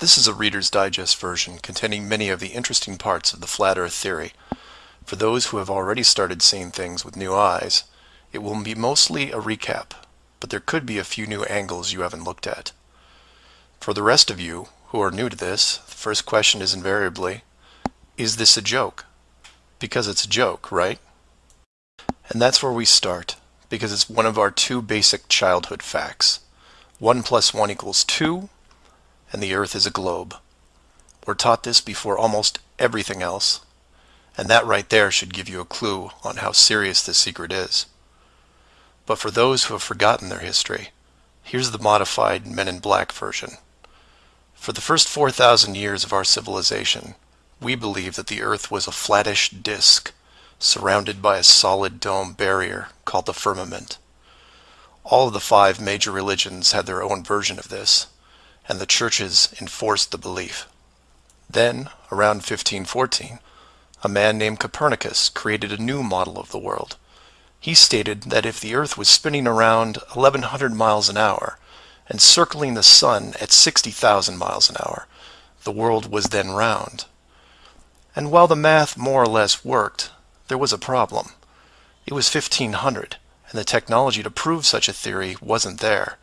This is a Reader's Digest version containing many of the interesting parts of the flat earth theory. For those who have already started seeing things with new eyes, it will be mostly a recap, but there could be a few new angles you haven't looked at. For the rest of you who are new to this, the first question is invariably, is this a joke? Because it's a joke, right? And that's where we start, because it's one of our two basic childhood facts. 1 plus 1 equals 2, and the Earth is a globe. We're taught this before almost everything else, and that right there should give you a clue on how serious this secret is. But for those who have forgotten their history, here's the modified Men in Black version. For the first 4,000 years of our civilization, we believed that the Earth was a flattish disk surrounded by a solid dome barrier called the firmament. All of the five major religions had their own version of this, and the churches enforced the belief. Then, around 1514, a man named Copernicus created a new model of the world. He stated that if the Earth was spinning around 1100 miles an hour and circling the Sun at 60,000 miles an hour, the world was then round. And while the math more or less worked, there was a problem. It was 1500, and the technology to prove such a theory wasn't there.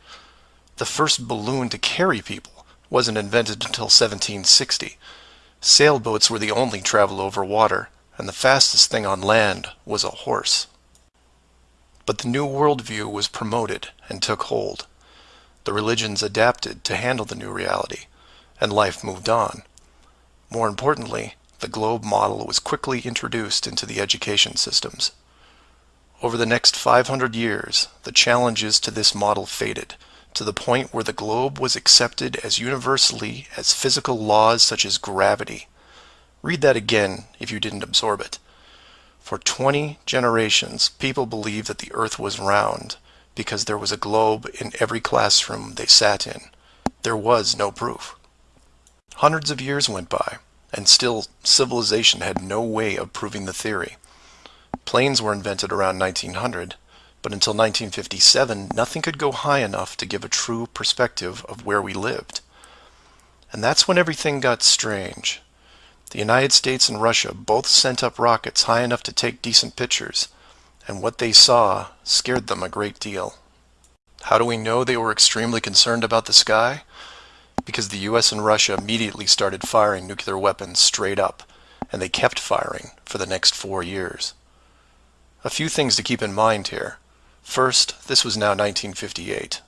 The first balloon to carry people wasn't invented until 1760. Sailboats were the only travel over water, and the fastest thing on land was a horse. But the new worldview was promoted and took hold. The religions adapted to handle the new reality, and life moved on. More importantly, the globe model was quickly introduced into the education systems. Over the next 500 years, the challenges to this model faded, to the point where the globe was accepted as universally as physical laws such as gravity. Read that again if you didn't absorb it. For 20 generations, people believed that the earth was round because there was a globe in every classroom they sat in. There was no proof. Hundreds of years went by, and still civilization had no way of proving the theory. Planes were invented around 1900, but until 1957 nothing could go high enough to give a true perspective of where we lived. And that's when everything got strange. The United States and Russia both sent up rockets high enough to take decent pictures, and what they saw scared them a great deal. How do we know they were extremely concerned about the sky? Because the US and Russia immediately started firing nuclear weapons straight up, and they kept firing for the next four years. A few things to keep in mind here. First, this was now 1958.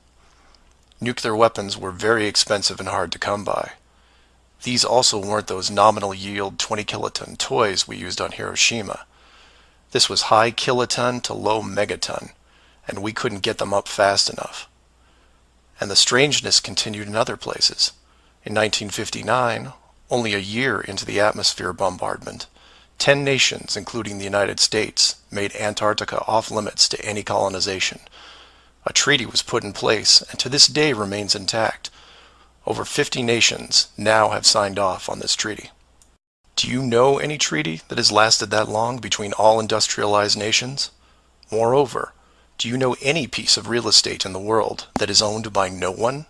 Nuclear weapons were very expensive and hard to come by. These also weren't those nominal yield 20 kiloton toys we used on Hiroshima. This was high kiloton to low megaton, and we couldn't get them up fast enough. And the strangeness continued in other places. In 1959, only a year into the atmosphere bombardment, Ten nations, including the United States, made Antarctica off limits to any colonization. A treaty was put in place and to this day remains intact. Over 50 nations now have signed off on this treaty. Do you know any treaty that has lasted that long between all industrialized nations? Moreover, do you know any piece of real estate in the world that is owned by no one?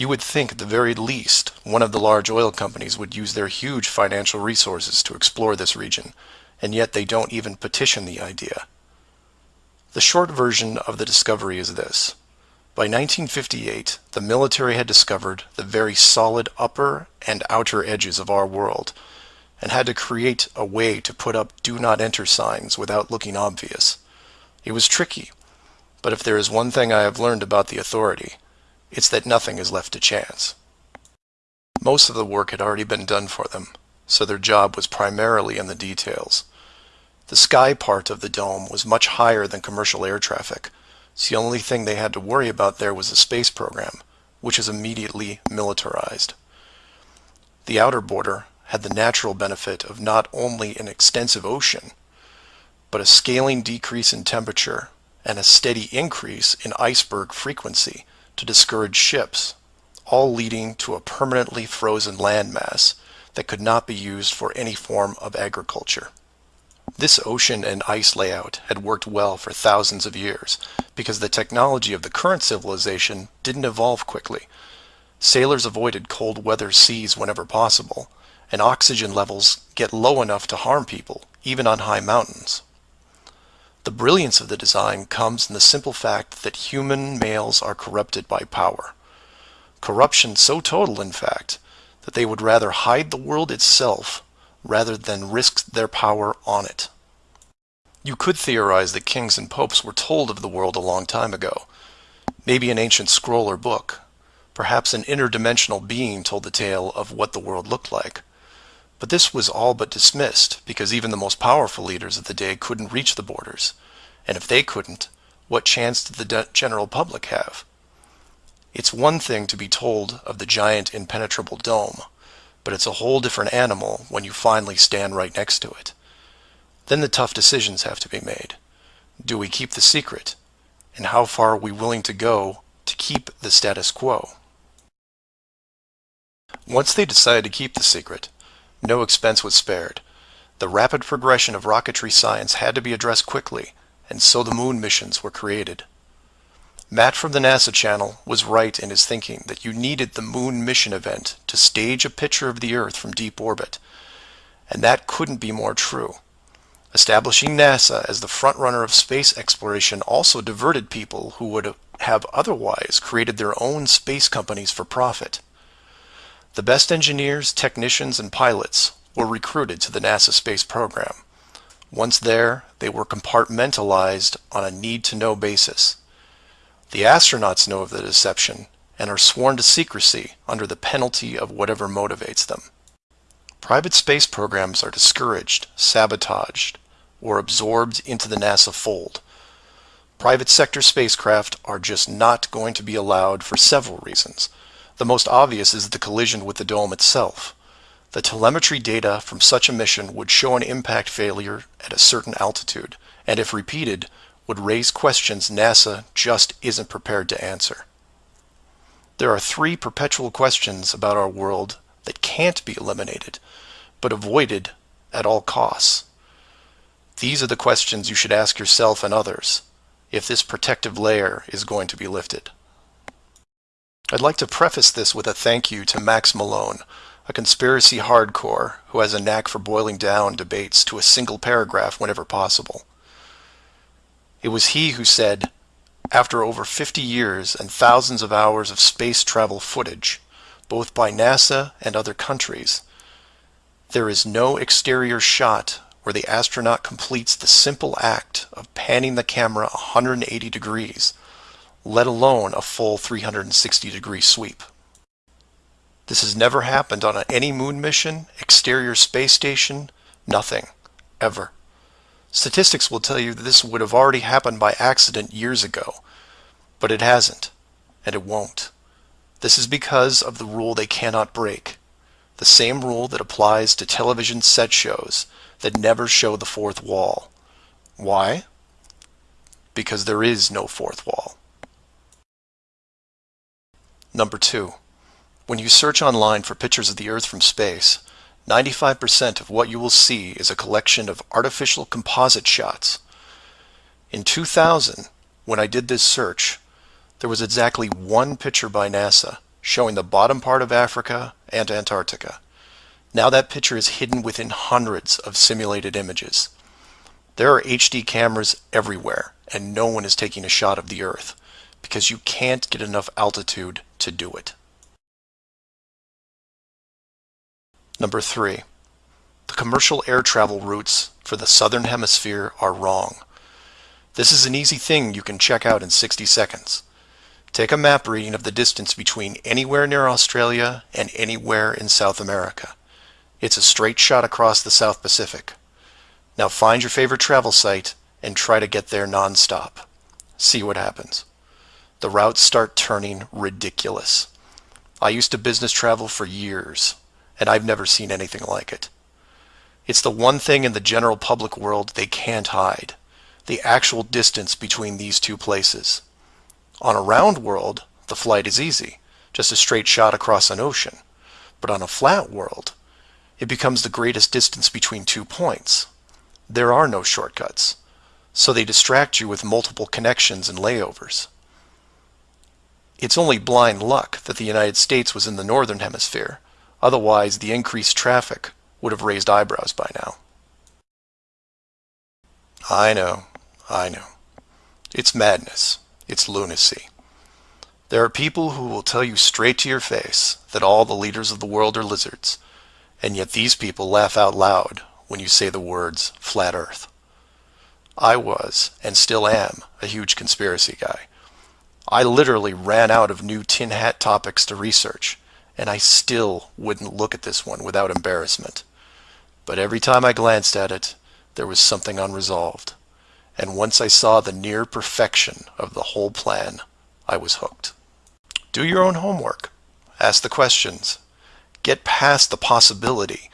You would think at the very least one of the large oil companies would use their huge financial resources to explore this region, and yet they don't even petition the idea. The short version of the discovery is this. By 1958, the military had discovered the very solid upper and outer edges of our world, and had to create a way to put up do not enter signs without looking obvious. It was tricky, but if there is one thing I have learned about the authority, it's that nothing is left to chance. Most of the work had already been done for them, so their job was primarily in the details. The sky part of the dome was much higher than commercial air traffic, so the only thing they had to worry about there was the space program, which is immediately militarized. The outer border had the natural benefit of not only an extensive ocean, but a scaling decrease in temperature and a steady increase in iceberg frequency to discourage ships, all leading to a permanently frozen landmass that could not be used for any form of agriculture. This ocean and ice layout had worked well for thousands of years because the technology of the current civilization didn't evolve quickly. Sailors avoided cold weather seas whenever possible, and oxygen levels get low enough to harm people, even on high mountains. The brilliance of the design comes in the simple fact that human males are corrupted by power. Corruption so total, in fact, that they would rather hide the world itself rather than risk their power on it. You could theorize that kings and popes were told of the world a long time ago. Maybe an ancient scroll or book. Perhaps an interdimensional being told the tale of what the world looked like. But this was all but dismissed because even the most powerful leaders of the day couldn't reach the borders. And if they couldn't, what chance did the general public have? It's one thing to be told of the giant impenetrable dome, but it's a whole different animal when you finally stand right next to it. Then the tough decisions have to be made. Do we keep the secret? And how far are we willing to go to keep the status quo? Once they decided to keep the secret, no expense was spared. The rapid progression of rocketry science had to be addressed quickly, and so the moon missions were created. Matt from the NASA channel was right in his thinking that you needed the moon mission event to stage a picture of the Earth from deep orbit. And that couldn't be more true. Establishing NASA as the frontrunner of space exploration also diverted people who would have otherwise created their own space companies for profit. The best engineers, technicians, and pilots were recruited to the NASA space program. Once there, they were compartmentalized on a need-to-know basis. The astronauts know of the deception and are sworn to secrecy under the penalty of whatever motivates them. Private space programs are discouraged, sabotaged, or absorbed into the NASA fold. Private sector spacecraft are just not going to be allowed for several reasons. The most obvious is the collision with the dome itself. The telemetry data from such a mission would show an impact failure at a certain altitude, and if repeated, would raise questions NASA just isn't prepared to answer. There are three perpetual questions about our world that can't be eliminated, but avoided at all costs. These are the questions you should ask yourself and others if this protective layer is going to be lifted. I'd like to preface this with a thank you to Max Malone, a conspiracy hardcore who has a knack for boiling down debates to a single paragraph whenever possible. It was he who said, after over 50 years and thousands of hours of space travel footage, both by NASA and other countries, there is no exterior shot where the astronaut completes the simple act of panning the camera 180 degrees, let alone a full 360 degree sweep. This has never happened on any moon mission, exterior space station, nothing, ever. Statistics will tell you that this would have already happened by accident years ago, but it hasn't, and it won't. This is because of the rule they cannot break. The same rule that applies to television set shows that never show the fourth wall. Why? Because there is no fourth wall. Number two, when you search online for pictures of the Earth from space, 95% of what you will see is a collection of artificial composite shots. In 2000, when I did this search, there was exactly one picture by NASA showing the bottom part of Africa and Antarctica. Now that picture is hidden within hundreds of simulated images. There are HD cameras everywhere, and no one is taking a shot of the Earth, because you can't get enough altitude to do it. Number three, the commercial air travel routes for the southern hemisphere are wrong. This is an easy thing you can check out in 60 seconds. Take a map reading of the distance between anywhere near Australia and anywhere in South America. It's a straight shot across the South Pacific. Now find your favorite travel site and try to get there non-stop. See what happens. The routes start turning ridiculous. I used to business travel for years and I've never seen anything like it. It's the one thing in the general public world they can't hide, the actual distance between these two places. On a round world, the flight is easy, just a straight shot across an ocean. But on a flat world, it becomes the greatest distance between two points. There are no shortcuts, so they distract you with multiple connections and layovers. It's only blind luck that the United States was in the northern hemisphere. Otherwise, the increased traffic would have raised eyebrows by now. I know, I know. It's madness. It's lunacy. There are people who will tell you straight to your face that all the leaders of the world are lizards, and yet these people laugh out loud when you say the words flat earth. I was, and still am, a huge conspiracy guy. I literally ran out of new tin hat topics to research, and I still wouldn't look at this one without embarrassment. But every time I glanced at it, there was something unresolved. And once I saw the near perfection of the whole plan, I was hooked. Do your own homework. Ask the questions. Get past the possibility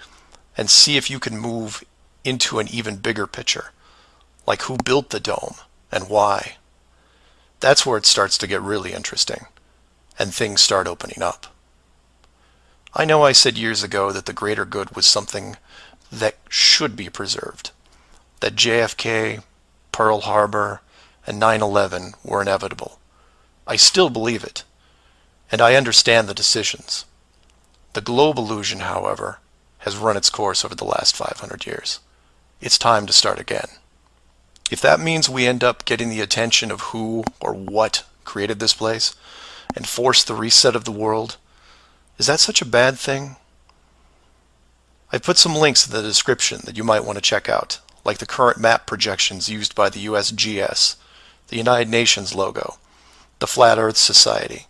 and see if you can move into an even bigger picture. Like who built the dome and why. That's where it starts to get really interesting and things start opening up. I know I said years ago that the greater good was something that should be preserved, that JFK, Pearl Harbor, and 9-11 were inevitable. I still believe it, and I understand the decisions. The globe illusion, however, has run its course over the last 500 years. It's time to start again. If that means we end up getting the attention of who or what created this place and force the reset of the world, is that such a bad thing? I've put some links in the description that you might want to check out, like the current map projections used by the USGS, the United Nations logo, the Flat Earth Society,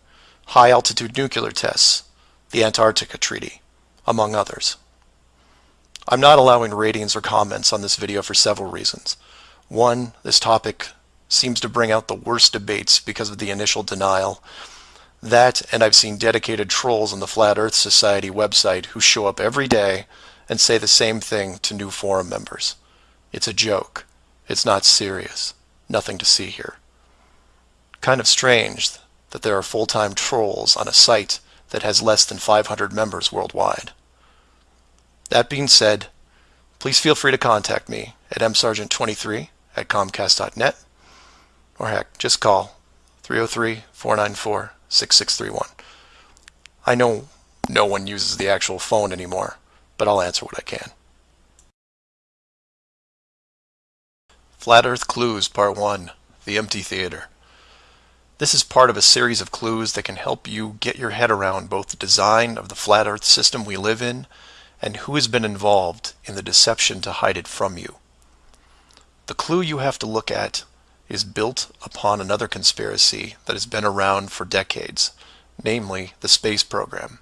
high altitude nuclear tests, the Antarctica Treaty, among others. I'm not allowing ratings or comments on this video for several reasons. One, this topic seems to bring out the worst debates because of the initial denial. That, and I've seen dedicated trolls on the Flat Earth Society website who show up every day and say the same thing to new forum members. It's a joke. It's not serious. Nothing to see here. Kind of strange that there are full-time trolls on a site that has less than 500 members worldwide. That being said, please feel free to contact me at msargent23 at comcast.net or heck, just call 303-494-6631. I know no one uses the actual phone anymore, but I'll answer what I can. Flat Earth Clues Part 1 The Empty Theater This is part of a series of clues that can help you get your head around both the design of the flat Earth system we live in and who has been involved in the deception to hide it from you. The clue you have to look at is built upon another conspiracy that has been around for decades, namely the space program.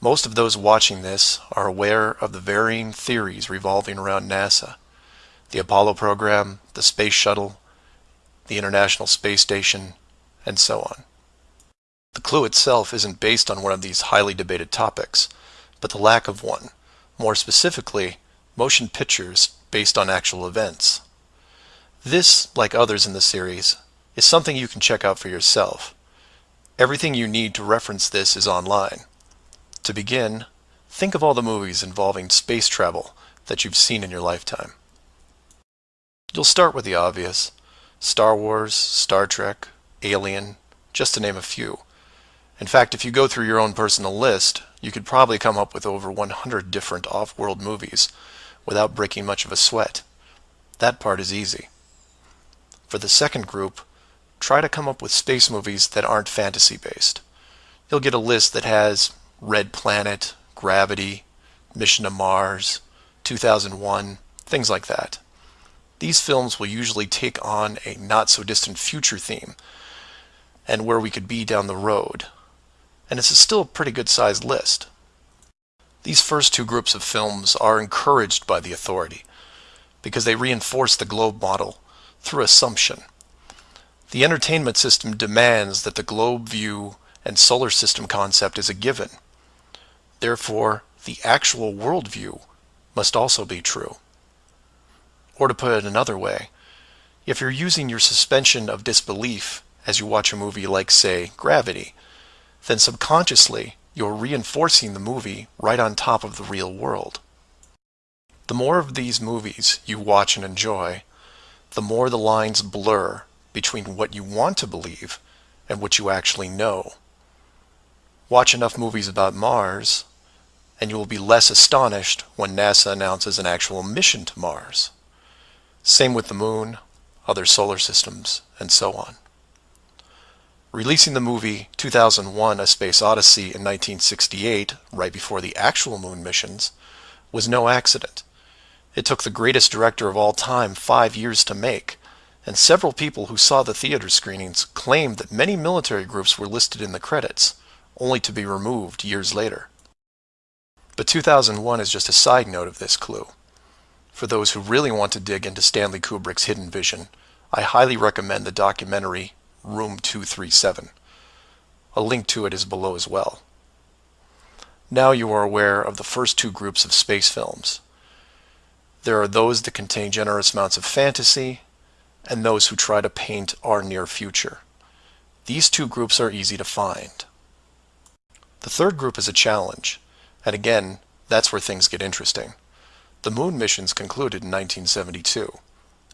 Most of those watching this are aware of the varying theories revolving around NASA. The Apollo program, the Space Shuttle, the International Space Station, and so on. The clue itself isn't based on one of these highly debated topics, but the lack of one. More specifically, motion pictures based on actual events. This, like others in the series, is something you can check out for yourself. Everything you need to reference this is online. To begin, think of all the movies involving space travel that you've seen in your lifetime. You'll start with the obvious. Star Wars, Star Trek, Alien, just to name a few. In fact, if you go through your own personal list, you could probably come up with over 100 different off-world movies without breaking much of a sweat. That part is easy. For the second group, try to come up with space movies that aren't fantasy-based. You'll get a list that has Red Planet, Gravity, Mission to Mars, 2001, things like that. These films will usually take on a not-so-distant future theme and where we could be down the road, and it's still a pretty good sized list. These first two groups of films are encouraged by the authority because they reinforce the globe model through assumption. The entertainment system demands that the globe view and solar system concept is a given. Therefore, the actual worldview must also be true. Or to put it another way, if you're using your suspension of disbelief as you watch a movie like, say, Gravity, then subconsciously you're reinforcing the movie right on top of the real world. The more of these movies you watch and enjoy, the more the lines blur between what you want to believe and what you actually know. Watch enough movies about Mars, and you will be less astonished when NASA announces an actual mission to Mars. Same with the moon, other solar systems, and so on. Releasing the movie 2001 A Space Odyssey in 1968, right before the actual moon missions, was no accident. It took the greatest director of all time five years to make, and several people who saw the theater screenings claimed that many military groups were listed in the credits, only to be removed years later. But 2001 is just a side note of this clue. For those who really want to dig into Stanley Kubrick's hidden vision, I highly recommend the documentary Room 237. A link to it is below as well. Now you are aware of the first two groups of space films. There are those that contain generous amounts of fantasy, and those who try to paint our near future. These two groups are easy to find. The third group is a challenge, and again, that's where things get interesting. The moon missions concluded in 1972,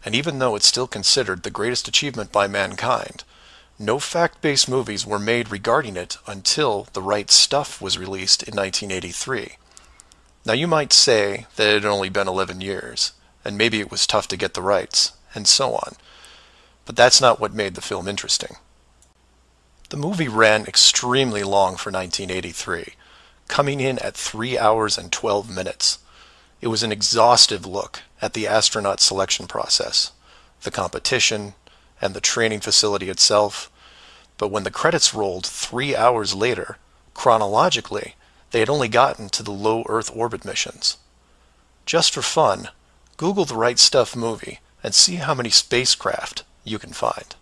and even though it's still considered the greatest achievement by mankind, no fact-based movies were made regarding it until The Right Stuff was released in 1983. Now you might say that it had only been 11 years, and maybe it was tough to get the rights, and so on. But that's not what made the film interesting. The movie ran extremely long for 1983, coming in at 3 hours and 12 minutes. It was an exhaustive look at the astronaut selection process, the competition, and the training facility itself. But when the credits rolled three hours later, chronologically, they had only gotten to the low Earth orbit missions. Just for fun, Google the Right Stuff movie and see how many spacecraft you can find.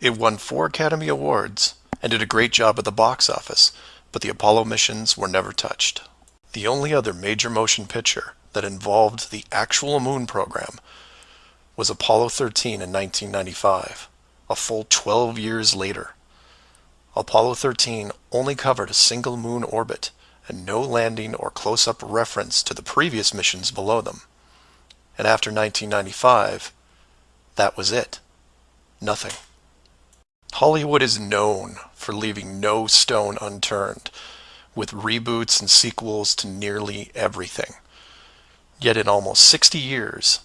It won four Academy Awards and did a great job at the box office, but the Apollo missions were never touched. The only other major motion picture that involved the actual moon program was Apollo 13 in 1995, a full 12 years later. Apollo 13 only covered a single moon orbit and no landing or close-up reference to the previous missions below them. And after 1995, that was it. Nothing. Hollywood is known for leaving no stone unturned, with reboots and sequels to nearly everything. Yet in almost 60 years,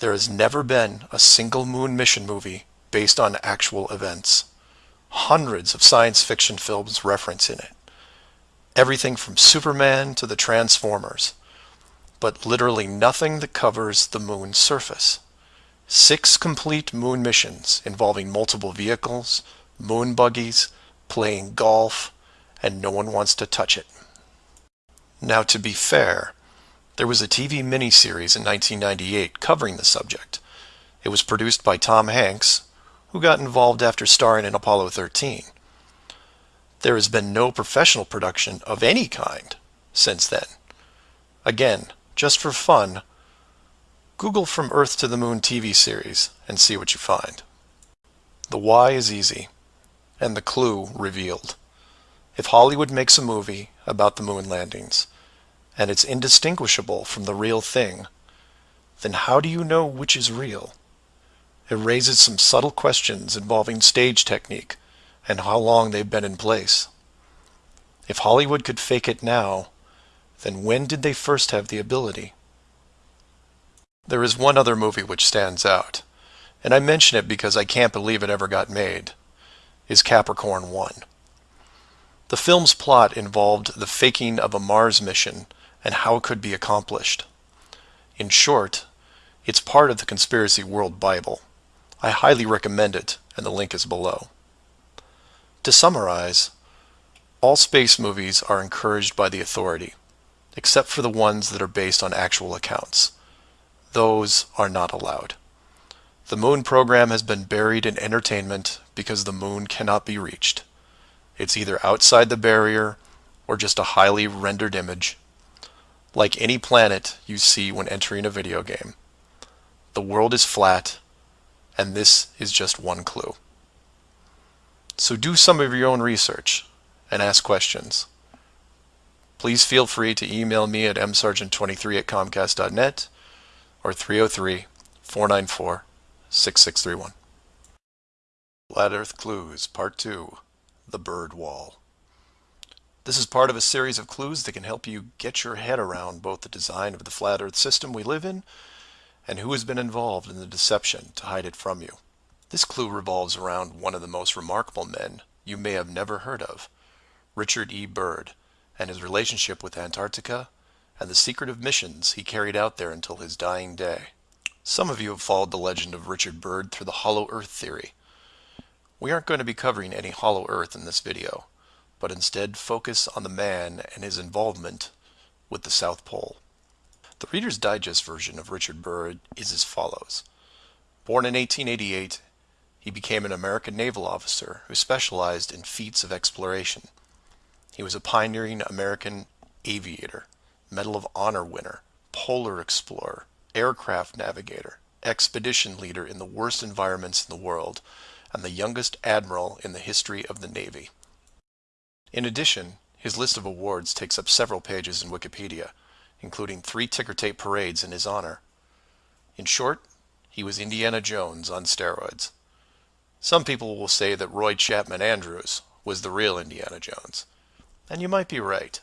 there has never been a single moon mission movie based on actual events. Hundreds of science fiction films reference in it. Everything from Superman to the Transformers. But literally nothing that covers the moon's surface. Six complete moon missions involving multiple vehicles, moon buggies, playing golf, and no one wants to touch it. Now to be fair, there was a TV miniseries in 1998 covering the subject. It was produced by Tom Hanks, who got involved after starring in Apollo 13. There has been no professional production of any kind since then. Again, just for fun, Google From Earth to the Moon TV series and see what you find. The why is easy, and the clue revealed. If Hollywood makes a movie about the moon landings, and it's indistinguishable from the real thing, then how do you know which is real? It raises some subtle questions involving stage technique and how long they've been in place. If Hollywood could fake it now, then when did they first have the ability? There is one other movie which stands out, and I mention it because I can't believe it ever got made, is Capricorn 1. The film's plot involved the faking of a Mars mission and how it could be accomplished. In short, it's part of the Conspiracy World Bible. I highly recommend it, and the link is below. To summarize, all space movies are encouraged by the authority, except for the ones that are based on actual accounts those are not allowed. The moon program has been buried in entertainment because the moon cannot be reached. It's either outside the barrier or just a highly rendered image, like any planet you see when entering a video game. The world is flat, and this is just one clue. So do some of your own research and ask questions. Please feel free to email me at msargent23 at comcast.net or 303 494 6631. Flat Earth Clues, Part 2 The Bird Wall. This is part of a series of clues that can help you get your head around both the design of the flat Earth system we live in and who has been involved in the deception to hide it from you. This clue revolves around one of the most remarkable men you may have never heard of, Richard E. Byrd, and his relationship with Antarctica and the secretive missions he carried out there until his dying day. Some of you have followed the legend of Richard Byrd through the hollow earth theory we aren't going to be covering any hollow earth in this video, but instead focus on the man and his involvement with the South Pole. The Reader's Digest version of Richard Byrd is as follows. Born in 1888, he became an American naval officer who specialized in feats of exploration. He was a pioneering American aviator, Medal of Honor winner, polar explorer, aircraft navigator, expedition leader in the worst environments in the world, and the youngest admiral in the history of the Navy. In addition, his list of awards takes up several pages in Wikipedia, including three ticker tape parades in his honor. In short, he was Indiana Jones on steroids. Some people will say that Roy Chapman Andrews was the real Indiana Jones. And you might be right.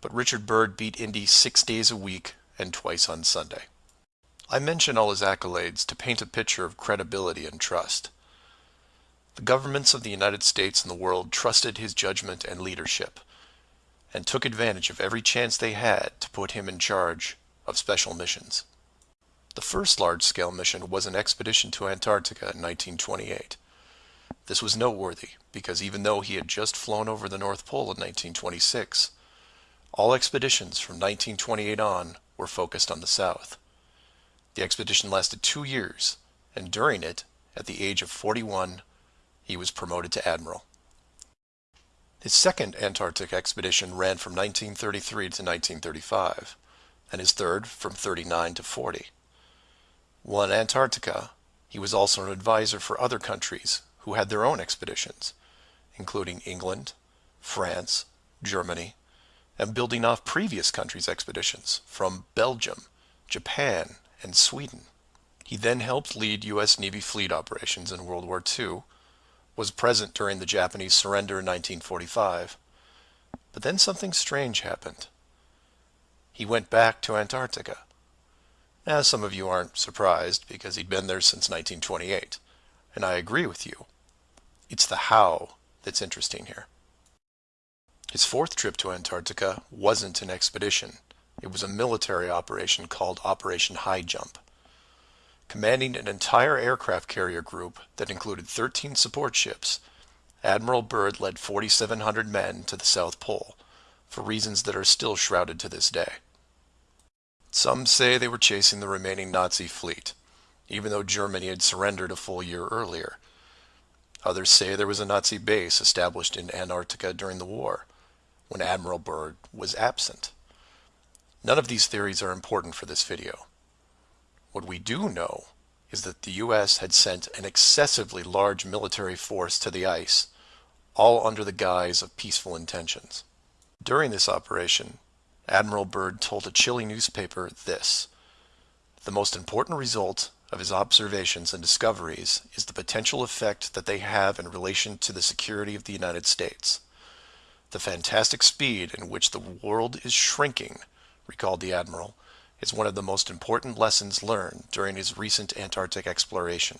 But Richard Byrd beat Indy six days a week and twice on Sunday. I mention all his accolades to paint a picture of credibility and trust. The governments of the United States and the world trusted his judgment and leadership, and took advantage of every chance they had to put him in charge of special missions. The first large-scale mission was an expedition to Antarctica in 1928. This was noteworthy because even though he had just flown over the North Pole in 1926, all expeditions from 1928 on were focused on the South. The expedition lasted two years, and during it, at the age of 41, he was promoted to admiral. His second Antarctic expedition ran from 1933 to 1935, and his third from 39 to 40. While in Antarctica, he was also an advisor for other countries who had their own expeditions, including England, France, Germany, and building off previous countries' expeditions from Belgium, Japan, and Sweden. He then helped lead U.S. Navy fleet operations in World War II was present during the Japanese surrender in 1945. But then something strange happened. He went back to Antarctica. Now, some of you aren't surprised because he'd been there since 1928. And I agree with you. It's the how that's interesting here. His fourth trip to Antarctica wasn't an expedition. It was a military operation called Operation High Jump commanding an entire aircraft carrier group that included 13 support ships, Admiral Byrd led 4,700 men to the South Pole, for reasons that are still shrouded to this day. Some say they were chasing the remaining Nazi fleet, even though Germany had surrendered a full year earlier. Others say there was a Nazi base established in Antarctica during the war, when Admiral Byrd was absent. None of these theories are important for this video. What we do know is that the U.S. had sent an excessively large military force to the ice, all under the guise of peaceful intentions. During this operation, Admiral Byrd told a Chile newspaper this, the most important result of his observations and discoveries is the potential effect that they have in relation to the security of the United States. The fantastic speed in which the world is shrinking, recalled the Admiral, is one of the most important lessons learned during his recent Antarctic exploration.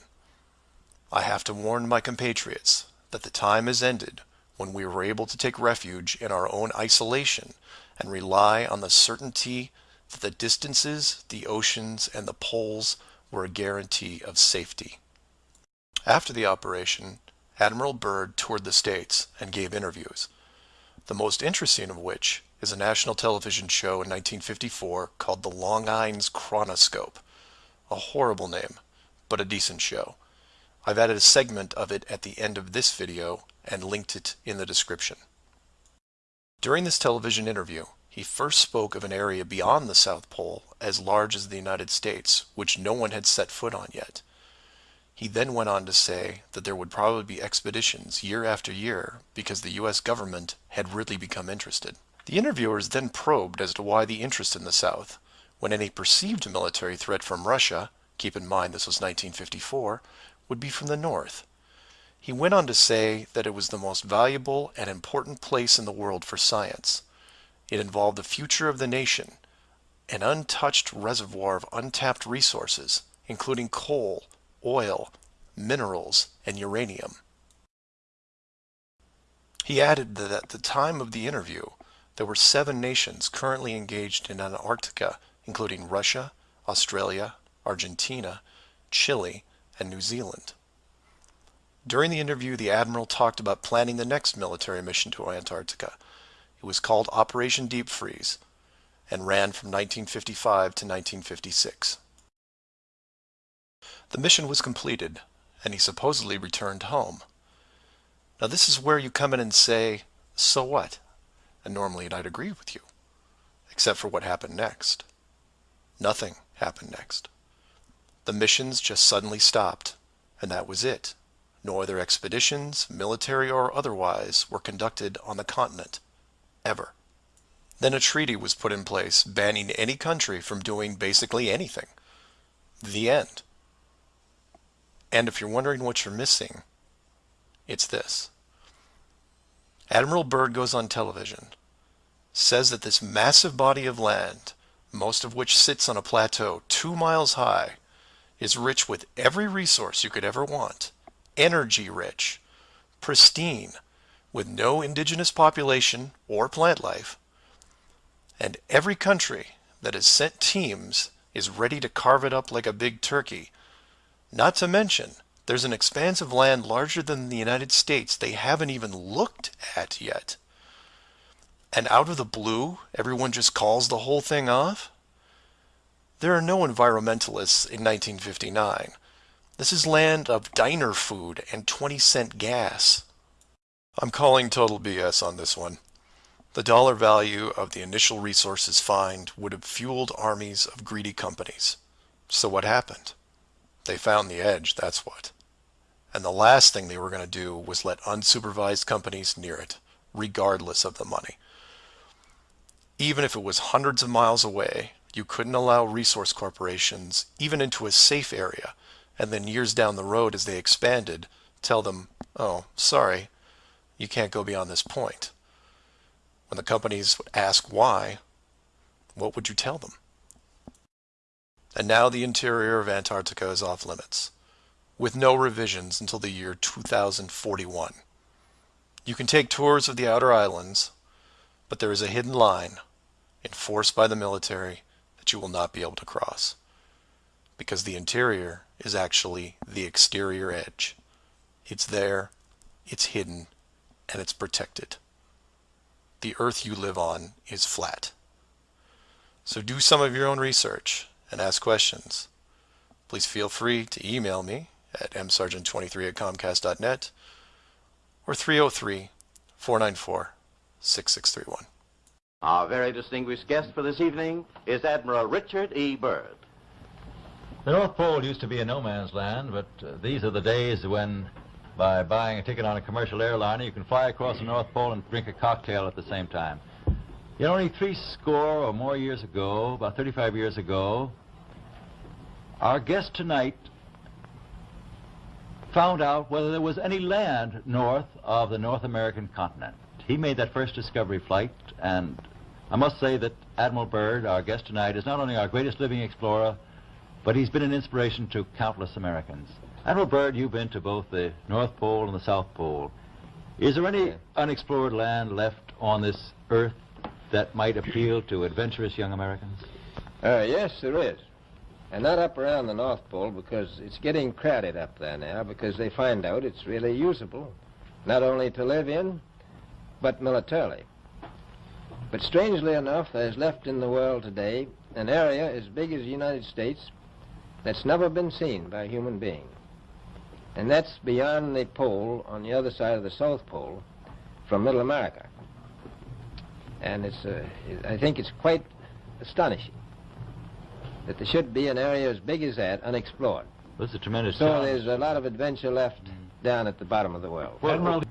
I have to warn my compatriots that the time has ended when we were able to take refuge in our own isolation and rely on the certainty that the distances, the oceans, and the poles were a guarantee of safety. After the operation, Admiral Byrd toured the States and gave interviews, the most interesting of which is a national television show in 1954 called The Longines Chronoscope. A horrible name, but a decent show. I've added a segment of it at the end of this video and linked it in the description. During this television interview, he first spoke of an area beyond the South Pole as large as the United States, which no one had set foot on yet. He then went on to say that there would probably be expeditions year after year because the US government had really become interested. The interviewers then probed as to why the interest in the South, when any perceived military threat from Russia, keep in mind this was 1954, would be from the North. He went on to say that it was the most valuable and important place in the world for science. It involved the future of the nation, an untouched reservoir of untapped resources, including coal, oil, minerals, and uranium. He added that at the time of the interview, there were seven nations currently engaged in Antarctica, including Russia, Australia, Argentina, Chile, and New Zealand. During the interview, the Admiral talked about planning the next military mission to Antarctica. It was called Operation Deep Freeze and ran from 1955 to 1956. The mission was completed, and he supposedly returned home. Now this is where you come in and say, so what? And normally I'd agree with you, except for what happened next. Nothing happened next. The missions just suddenly stopped, and that was it. No other expeditions, military or otherwise, were conducted on the continent, ever. Then a treaty was put in place banning any country from doing basically anything. The end. And if you're wondering what you're missing, it's this. Admiral Byrd goes on television, says that this massive body of land, most of which sits on a plateau two miles high, is rich with every resource you could ever want, energy rich, pristine, with no indigenous population or plant life, and every country that has sent teams is ready to carve it up like a big turkey. Not to mention, there's an expanse of land larger than the United States they haven't even looked at yet. And out of the blue, everyone just calls the whole thing off? There are no environmentalists in 1959. This is land of diner food and 20 cent gas. I'm calling total BS on this one. The dollar value of the initial resources find would have fueled armies of greedy companies. So what happened? They found the edge, that's what. And the last thing they were going to do was let unsupervised companies near it, regardless of the money. Even if it was hundreds of miles away, you couldn't allow resource corporations even into a safe area, and then years down the road as they expanded, tell them, oh, sorry, you can't go beyond this point. When the companies ask why, what would you tell them? And now the interior of Antarctica is off limits with no revisions until the year 2041. You can take tours of the outer islands, but there is a hidden line enforced by the military that you will not be able to cross because the interior is actually the exterior edge. It's there, it's hidden, and it's protected. The earth you live on is flat. So do some of your own research and ask questions. Please feel free to email me at msargent23 at comcast.net or 303 494 6631. Our very distinguished guest for this evening is Admiral Richard E. Byrd. The North Pole used to be a no man's land, but uh, these are the days when, by buying a ticket on a commercial airliner, you can fly across the North Pole and drink a cocktail at the same time. Yet only three score or more years ago, about 35 years ago, our guest tonight found out whether there was any land north of the North American continent. He made that first discovery flight, and I must say that Admiral Byrd, our guest tonight, is not only our greatest living explorer, but he's been an inspiration to countless Americans. Admiral Byrd, you've been to both the North Pole and the South Pole. Is there any unexplored land left on this earth that might appeal to adventurous young Americans? Uh, yes, there is. And not up around the North Pole because it's getting crowded up there now because they find out it's really usable, not only to live in, but militarily. But strangely enough, there's left in the world today an area as big as the United States that's never been seen by a human being. And that's beyond the pole on the other side of the South Pole from Little America. And it's, uh, I think it's quite astonishing that there should be an area as big as that unexplored. This is a tremendous So challenge. there's a lot of adventure left down at the bottom of the world. Admiral,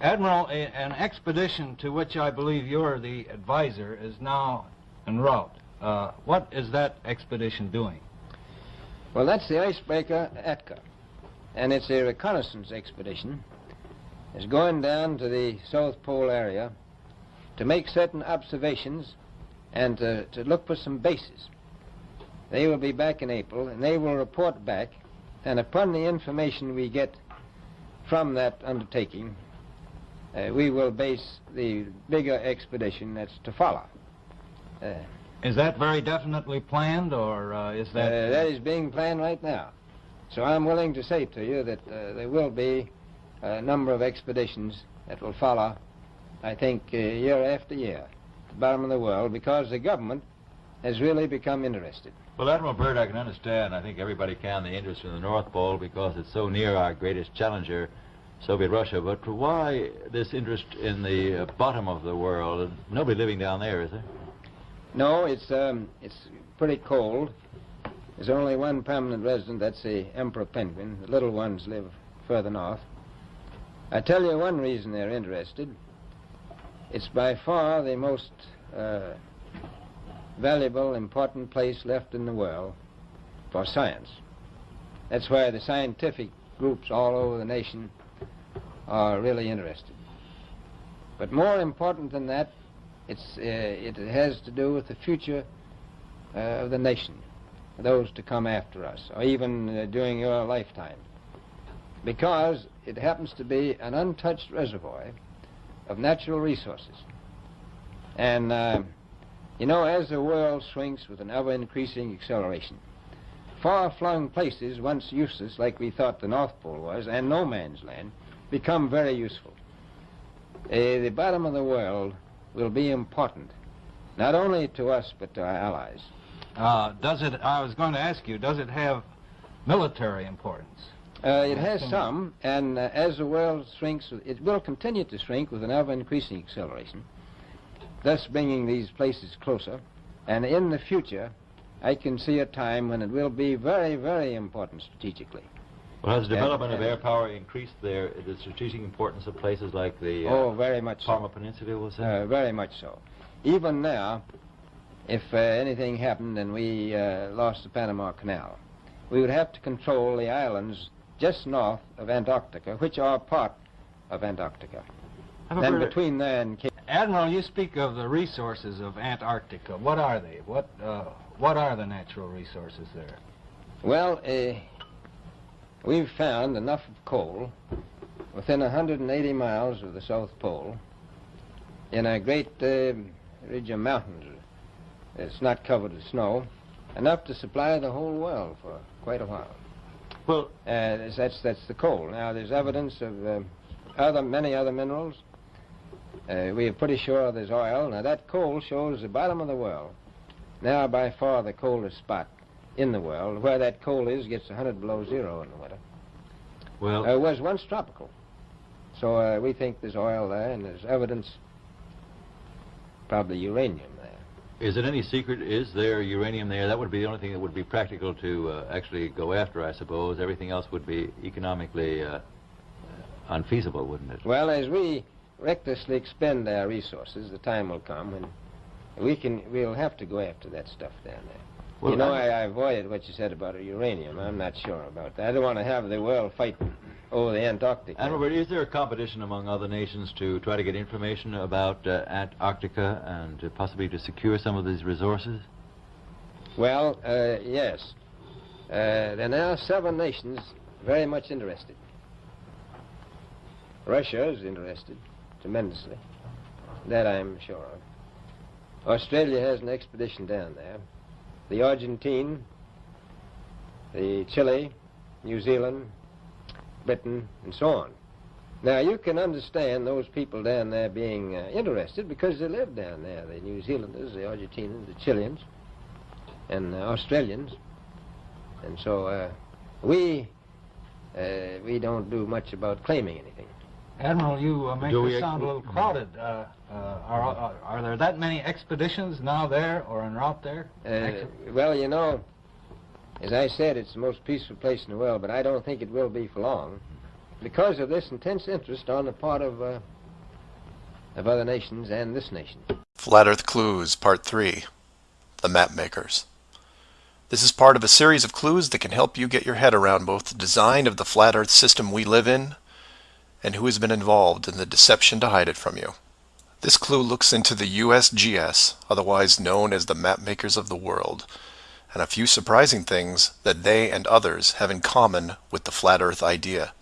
Admiral, a, an expedition to which I believe you're the advisor is now en route. Uh, what is that expedition doing? Well, that's the icebreaker Atka. and it's a reconnaissance expedition, is going down to the South Pole area to make certain observations and to, to look for some bases. They will be back in April, and they will report back, and upon the information we get from that undertaking, uh, we will base the bigger expedition that's to follow. Uh, Is that very definitely planned, or uh, is that... uh, that is being planned right now. So I'm willing to say to you that uh, there will be a number of expeditions that will follow, I think, uh, year after year, to the bottom of the world, because the government has really become interested. Well, Admiral Byrd, I can understand, I think everybody can, the interest in the North Pole because it's so near our greatest challenger, Soviet Russia. But why this interest in the uh, bottom of the world? Nobody living down there, is there? No, it's um, it's pretty cold. There's only one permanent resident. That's the emperor penguin. The little ones live further north. I tell you one reason they're interested. It's by far the most uh, valuable, important place left in the world for science. That's why the scientific groups all over the nation are really interested. But more important than that, it's, uh, it has to do with the future uh, of the nation, those to come after us, or even uh, during your lifetime. Because it happens to be an untouched reservoir of natural resources. And, uh, you know, as the world shrinks with an ever-increasing acceleration, far-flung places, once useless, like we thought the North Pole was, and no man's land, become very useful. Uh, the bottom of the world will be important, not only to us, but to our allies. Uh, does it, I was going to ask you, does it have military importance? Uh, it has some, and uh, as the world shrinks, it will continue to shrink with an ever-increasing acceleration, thus bringing these places closer. And in the future, I can see a time when it will be very, very important strategically. Well, has the And- development of air power increased their, the strategic importance of places like the uh, Oh, very much so. Palmer Peninsula, was it? Uh, very much so. Even now, if uh, anything happened and we uh, lost the Panama Canal, we would have to control the islands just north of Antarctica, which are part of Antarctica. Have a Then between there and Cape Admiral, you speak of the resources of Antarctica. What are they? What, uh, what are the natural resources there? Well, uh, we've found enough of coal within 180 miles of the South Pole in a great uh, ridge of mountains. It's not covered with snow, enough to supply the whole world for quite a while. Well, Uh, that's- that's that's the coal. Now there's evidence of uh, other many other minerals. Uh, we are pretty sure there's oil. Now that coal shows the bottom of the world. Now by far the coldest spot in the world. Where that coal is gets 100 below zero in the winter. well, Uh, it was once tropical. So uh, we think there's oil there, and there's evidence, probably uranium there. is it any secret? Is there uranium there? That would be the only thing that would be practical to uh, actually go after, I suppose. Everything else would be economically uh, unfeasible, wouldn't it? Well, as we recklessly expend our resources, the time will come when we can. We'll have to go after that stuff down there. Well, you know, I- I, avoided what you said about uranium. I'm not sure about that. I don't want to have the world fighting over the Antarctic. And Robert, is there a competition among other nations to try to get information about uh, Antarctica and uh, possibly to secure some of these resources? Well, uh, yes. Uh, there are now seven nations very much interested. Russia is interested tremendously. That I'm sure of. Australia has an expedition down there. The Argentine, the Chile, New Zealand, Britain, and so on. Now, you can understand those people down there being uh, interested because they live down there. The New Zealanders, the Argentinians, the Chileans, and uh, Australians. And so uh, we uh, we don't do much about claiming anything. Admiral, you uh, make Do this sound a little crowded. Uh, uh, are, are, are there that many expeditions now there or en route there? Uh, well, you know, as I said, it's the most peaceful place in the world, but I don't think it will be for long because of this intense interest on the part of uh, of other nations and this nation. Flat Earth Clues, Part 3 The Map Makers. This is part of a series of clues that can help you get your head around both the design of the flat earth system we live in and who has been involved in the deception to hide it from you. This clue looks into the USGS, otherwise known as the mapmakers of the world, and a few surprising things that they and others have in common with the flat earth idea.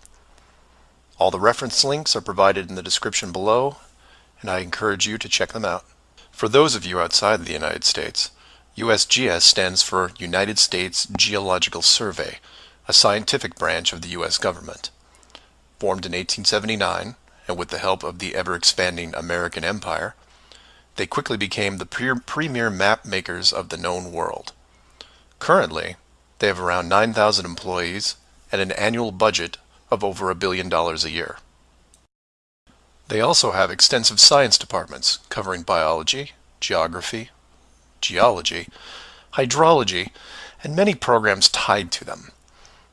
All the reference links are provided in the description below, and I encourage you to check them out. For those of you outside the United States, USGS stands for United States Geological Survey, a scientific branch of the U.S. government. Formed in 1879, and with the help of the ever-expanding American Empire, they quickly became the pre premier map makers of the known world. Currently, they have around 9,000 employees and an annual budget of over a billion dollars a year. They also have extensive science departments covering biology, geography, geology, hydrology, and many programs tied to them.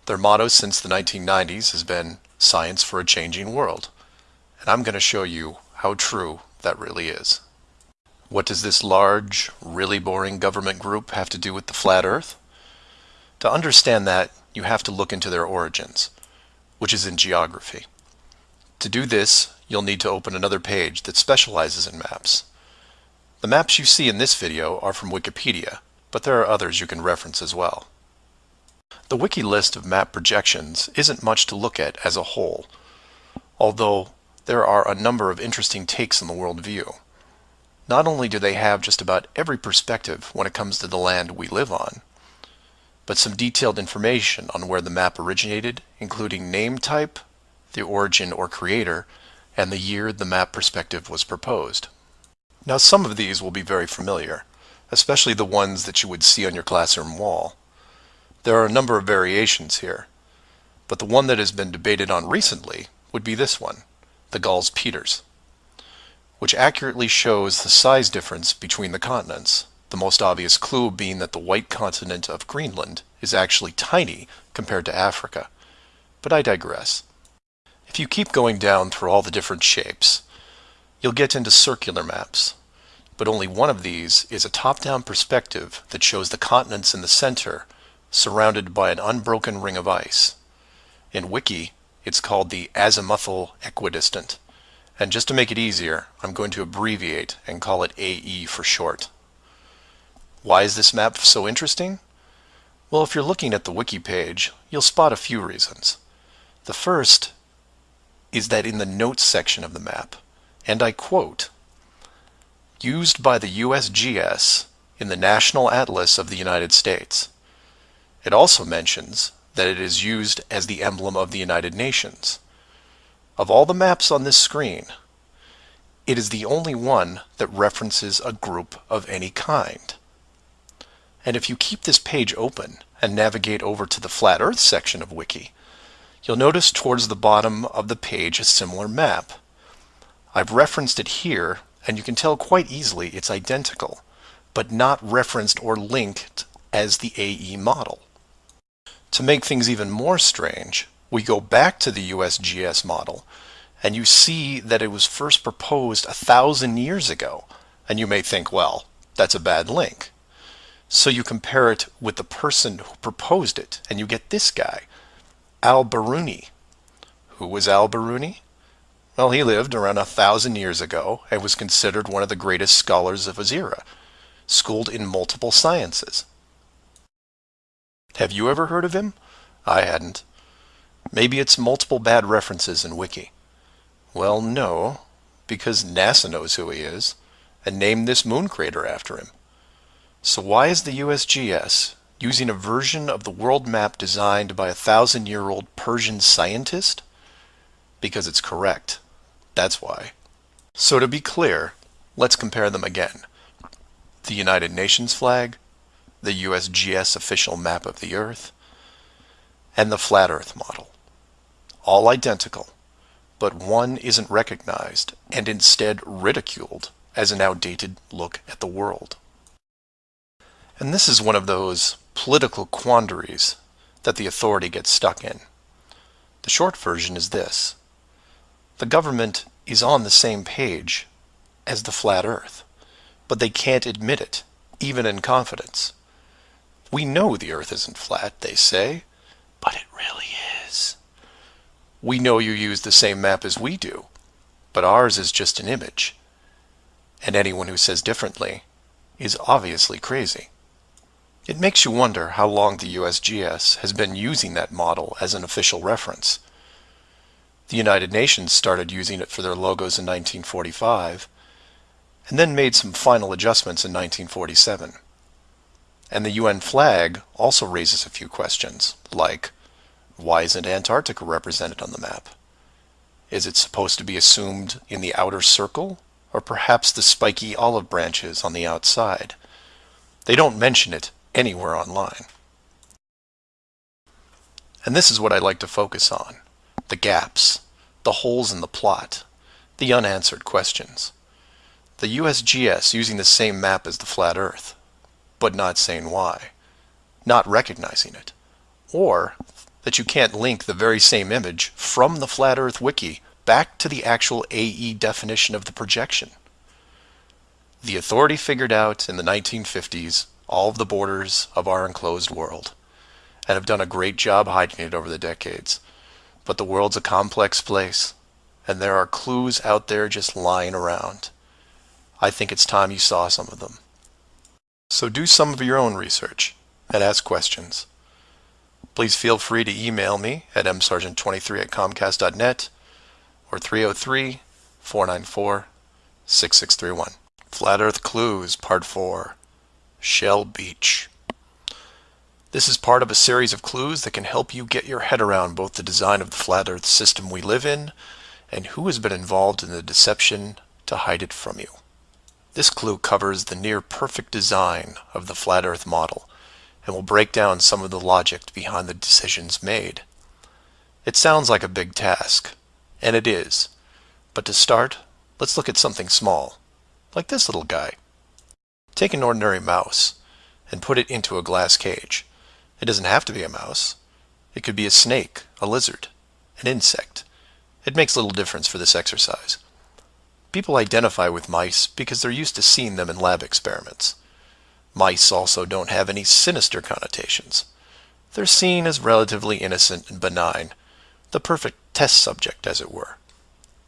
Their motto since the 1990s has been Science for a Changing World, and I'm going to show you how true that really is. What does this large, really boring government group have to do with the flat earth? To understand that, you have to look into their origins, which is in geography. To do this, you'll need to open another page that specializes in maps. The maps you see in this video are from Wikipedia, but there are others you can reference as well. The wiki list of map projections isn't much to look at as a whole, although there are a number of interesting takes on the world view. Not only do they have just about every perspective when it comes to the land we live on, but some detailed information on where the map originated, including name type, the origin or creator, and the year the map perspective was proposed. Now some of these will be very familiar, especially the ones that you would see on your classroom wall. There are a number of variations here, but the one that has been debated on recently would be this one, the Gall-Peters, which accurately shows the size difference between the continents, the most obvious clue being that the white continent of Greenland is actually tiny compared to Africa. But I digress. If you keep going down through all the different shapes, you'll get into circular maps, but only one of these is a top-down perspective that shows the continents in the center surrounded by an unbroken ring of ice. In Wiki, it's called the azimuthal equidistant, and just to make it easier, I'm going to abbreviate and call it AE for short. Why is this map so interesting? Well, if you're looking at the wiki page, you'll spot a few reasons. The first is that in the notes section of the map, and I quote, used by the USGS in the National Atlas of the United States. It also mentions that it is used as the emblem of the United Nations. Of all the maps on this screen, it is the only one that references a group of any kind. And if you keep this page open and navigate over to the Flat Earth section of Wiki, you'll notice towards the bottom of the page a similar map. I've referenced it here, and you can tell quite easily it's identical, but not referenced or linked as the AE model. To make things even more strange, we go back to the USGS model, and you see that it was first proposed a thousand years ago, and you may think, well, that's a bad link. So you compare it with the person who proposed it, and you get this guy, Al-Biruni. Who was Al-Biruni? Well, he lived around a thousand years ago and was considered one of the greatest scholars of his era, schooled in multiple sciences. Have you ever heard of him? I hadn't. Maybe it's multiple bad references in Wiki. Well, no, because NASA knows who he is and named this moon crater after him. So why is the USGS using a version of the world map designed by a thousand-year-old Persian scientist? Because it's correct. That's why. So to be clear, let's compare them again. The United Nations flag, the USGS official map of the Earth, and the Flat Earth model. All identical, but one isn't recognized and instead ridiculed as an outdated look at the world. And this is one of those political quandaries that the authority gets stuck in. The short version is this. The government is on the same page as the flat earth, but they can't admit it, even in confidence. We know the Earth isn't flat, they say, but it really is. We know you use the same map as we do, but ours is just an image. And anyone who says differently is obviously crazy. It makes you wonder how long the USGS has been using that model as an official reference. The United Nations started using it for their logos in 1945, and then made some final adjustments in 1947. And the UN flag also raises a few questions, like, why isn't Antarctica represented on the map? Is it supposed to be assumed in the outer circle, or perhaps the spiky olive branches on the outside? They don't mention it anywhere online. And this is what I like to focus on. The gaps, the holes in the plot, the unanswered questions. The USGS using the same map as the flat earth, but not saying why, not recognizing it, or that you can't link the very same image from the flat earth wiki back to the actual AE definition of the projection. The authority figured out in the 1950s all of the borders of our enclosed world and have done a great job hiding it over the decades. But the world's a complex place, and there are clues out there just lying around. I think it's time you saw some of them. So do some of your own research and ask questions. Please feel free to email me at msargent23 at comcast.net or 303 494 6631. Flat Earth Clues, Part 4 Shell Beach. This is part of a series of clues that can help you get your head around both the design of the flat earth system we live in and who has been involved in the deception to hide it from you. This clue covers the near perfect design of the flat earth model and will break down some of the logic behind the decisions made. It sounds like a big task, and it is, but to start, let's look at something small, like this little guy. Take an ordinary mouse and put it into a glass cage. It doesn't have to be a mouse. It could be a snake, a lizard, an insect. It makes little difference for this exercise. People identify with mice because they're used to seeing them in lab experiments. Mice also don't have any sinister connotations. They're seen as relatively innocent and benign, the perfect test subject, as it were.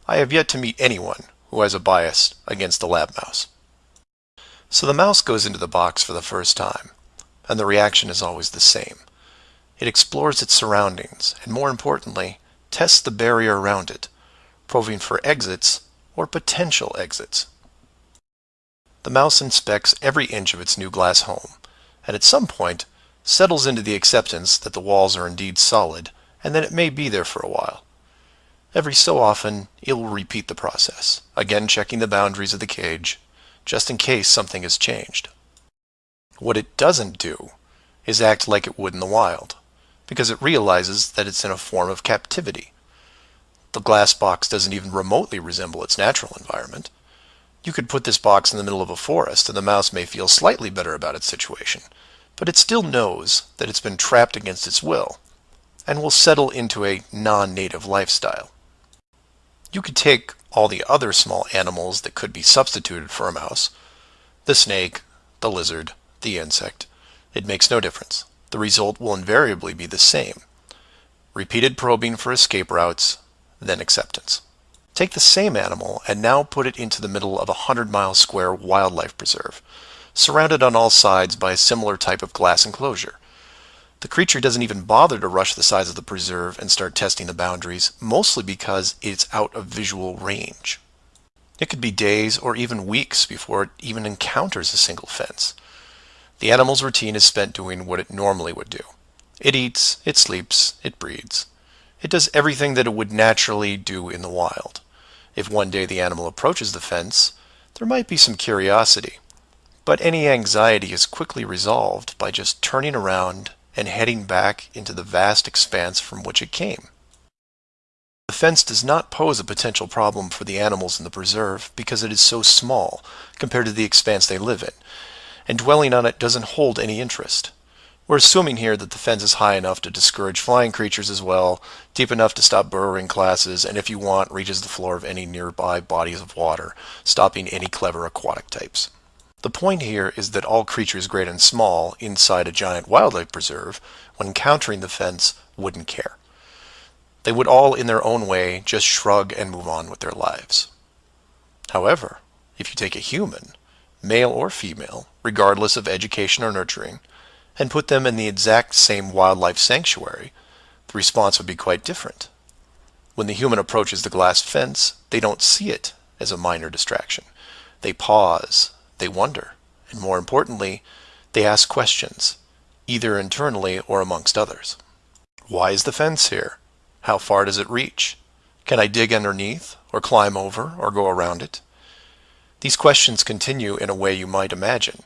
I have yet to meet anyone who has a bias against the lab mouse. So the mouse goes into the box for the first time, and the reaction is always the same. It explores its surroundings, and more importantly, tests the barrier around it, probing for exits or potential exits. The mouse inspects every inch of its new glass home, and at some point settles into the acceptance that the walls are indeed solid and that it may be there for a while. Every so often, it will repeat the process, again checking the boundaries of the cage, just in case something has changed. What it doesn't do is act like it would in the wild, because it realizes that it's in a form of captivity. The glass box doesn't even remotely resemble its natural environment. You could put this box in the middle of a forest and the mouse may feel slightly better about its situation, but it still knows that it's been trapped against its will and will settle into a non-native lifestyle. You could take all the other small animals that could be substituted for a mouse, the snake, the lizard, the insect. It makes no difference. The result will invariably be the same. Repeated probing for escape routes, then acceptance. Take the same animal and now put it into the middle of a 100 mile square wildlife preserve, surrounded on all sides by a similar type of glass enclosure. The creature doesn't even bother to rush the size of the preserve and start testing the boundaries, mostly because it's out of visual range. It could be days or even weeks before it even encounters a single fence. The animal's routine is spent doing what it normally would do. It eats, it sleeps, it breeds. It does everything that it would naturally do in the wild. If one day the animal approaches the fence, there might be some curiosity. But any anxiety is quickly resolved by just turning around and heading back into the vast expanse from which it came. The fence does not pose a potential problem for the animals in the preserve because it is so small compared to the expanse they live in, and dwelling on it doesn't hold any interest. We're assuming here that the fence is high enough to discourage flying creatures as well, deep enough to stop burrowing classes, and if you want, reaches the floor of any nearby bodies of water, stopping any clever aquatic types. The point here is that all creatures great and small inside a giant wildlife preserve, when encountering the fence, wouldn't care. They would all, in their own way, just shrug and move on with their lives. However, if you take a human, male or female, regardless of education or nurturing, and put them in the exact same wildlife sanctuary, the response would be quite different. When the human approaches the glass fence, they don't see it as a minor distraction. They pause, they wonder, and more importantly, they ask questions, either internally or amongst others. Why is the fence here? How far does it reach? Can I dig underneath, or climb over, or go around it? These questions continue in a way you might imagine,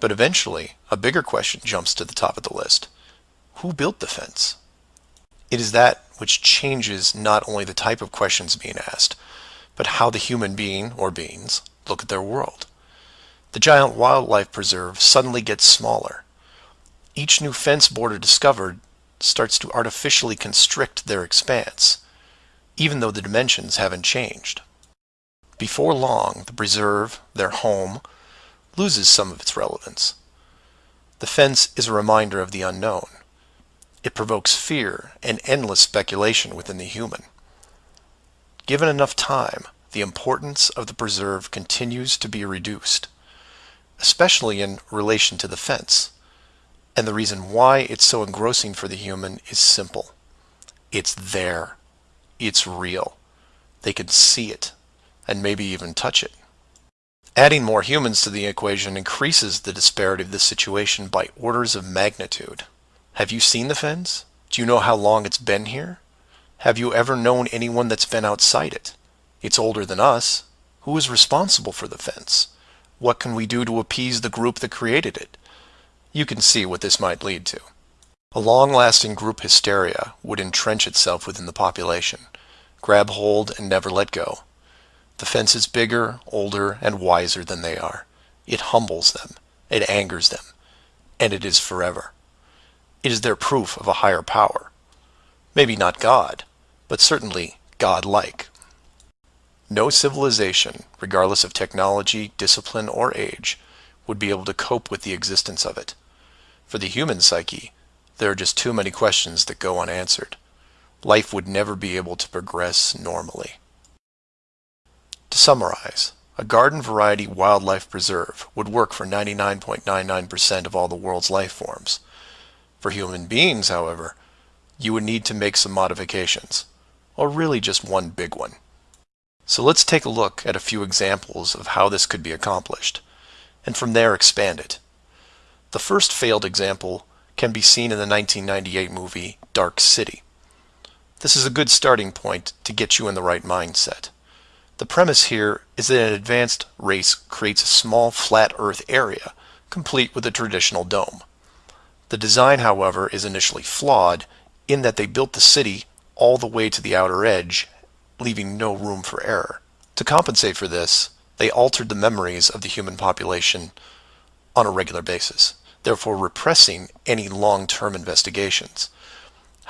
but eventually a bigger question jumps to the top of the list. Who built the fence? It is that which changes not only the type of questions being asked, but how the human being, or beings, look at their world. The giant wildlife preserve suddenly gets smaller. Each new fence border discovered starts to artificially constrict their expanse, even though the dimensions haven't changed. Before long, the preserve, their home, loses some of its relevance. The fence is a reminder of the unknown. It provokes fear and endless speculation within the human. Given enough time, the importance of the preserve continues to be reduced, especially in relation to the fence. And the reason why it's so engrossing for the human is simple. It's there. It's real. They can see it, and maybe even touch it. Adding more humans to the equation increases the disparity of the situation by orders of magnitude. Have you seen the fence? Do you know how long it's been here? Have you ever known anyone that's been outside it? It's older than us. Who is responsible for the fence? What can we do to appease the group that created it? You can see what this might lead to. A long-lasting group hysteria would entrench itself within the population, grab hold and never let go. The fence is bigger, older, and wiser than they are. It humbles them, it angers them, and it is forever. It is their proof of a higher power. Maybe not God, but certainly God-like. No civilization, regardless of technology, discipline, or age, would be able to cope with the existence of it. For the human psyche, there are just too many questions that go unanswered. Life would never be able to progress normally. To summarize, a garden variety wildlife preserve would work for 99.99% of all the world's life forms. For human beings, however, you would need to make some modifications, or really just one big one. So let's take a look at a few examples of how this could be accomplished, and from there expand it. The first failed example can be seen in the 1998 movie Dark City. This is a good starting point to get you in the right mindset. The premise here is that an advanced race creates a small flat earth area, complete with a traditional dome. The design, however, is initially flawed in that they built the city all the way to the outer edge leaving no room for error. To compensate for this, they altered the memories of the human population on a regular basis, therefore repressing any long-term investigations.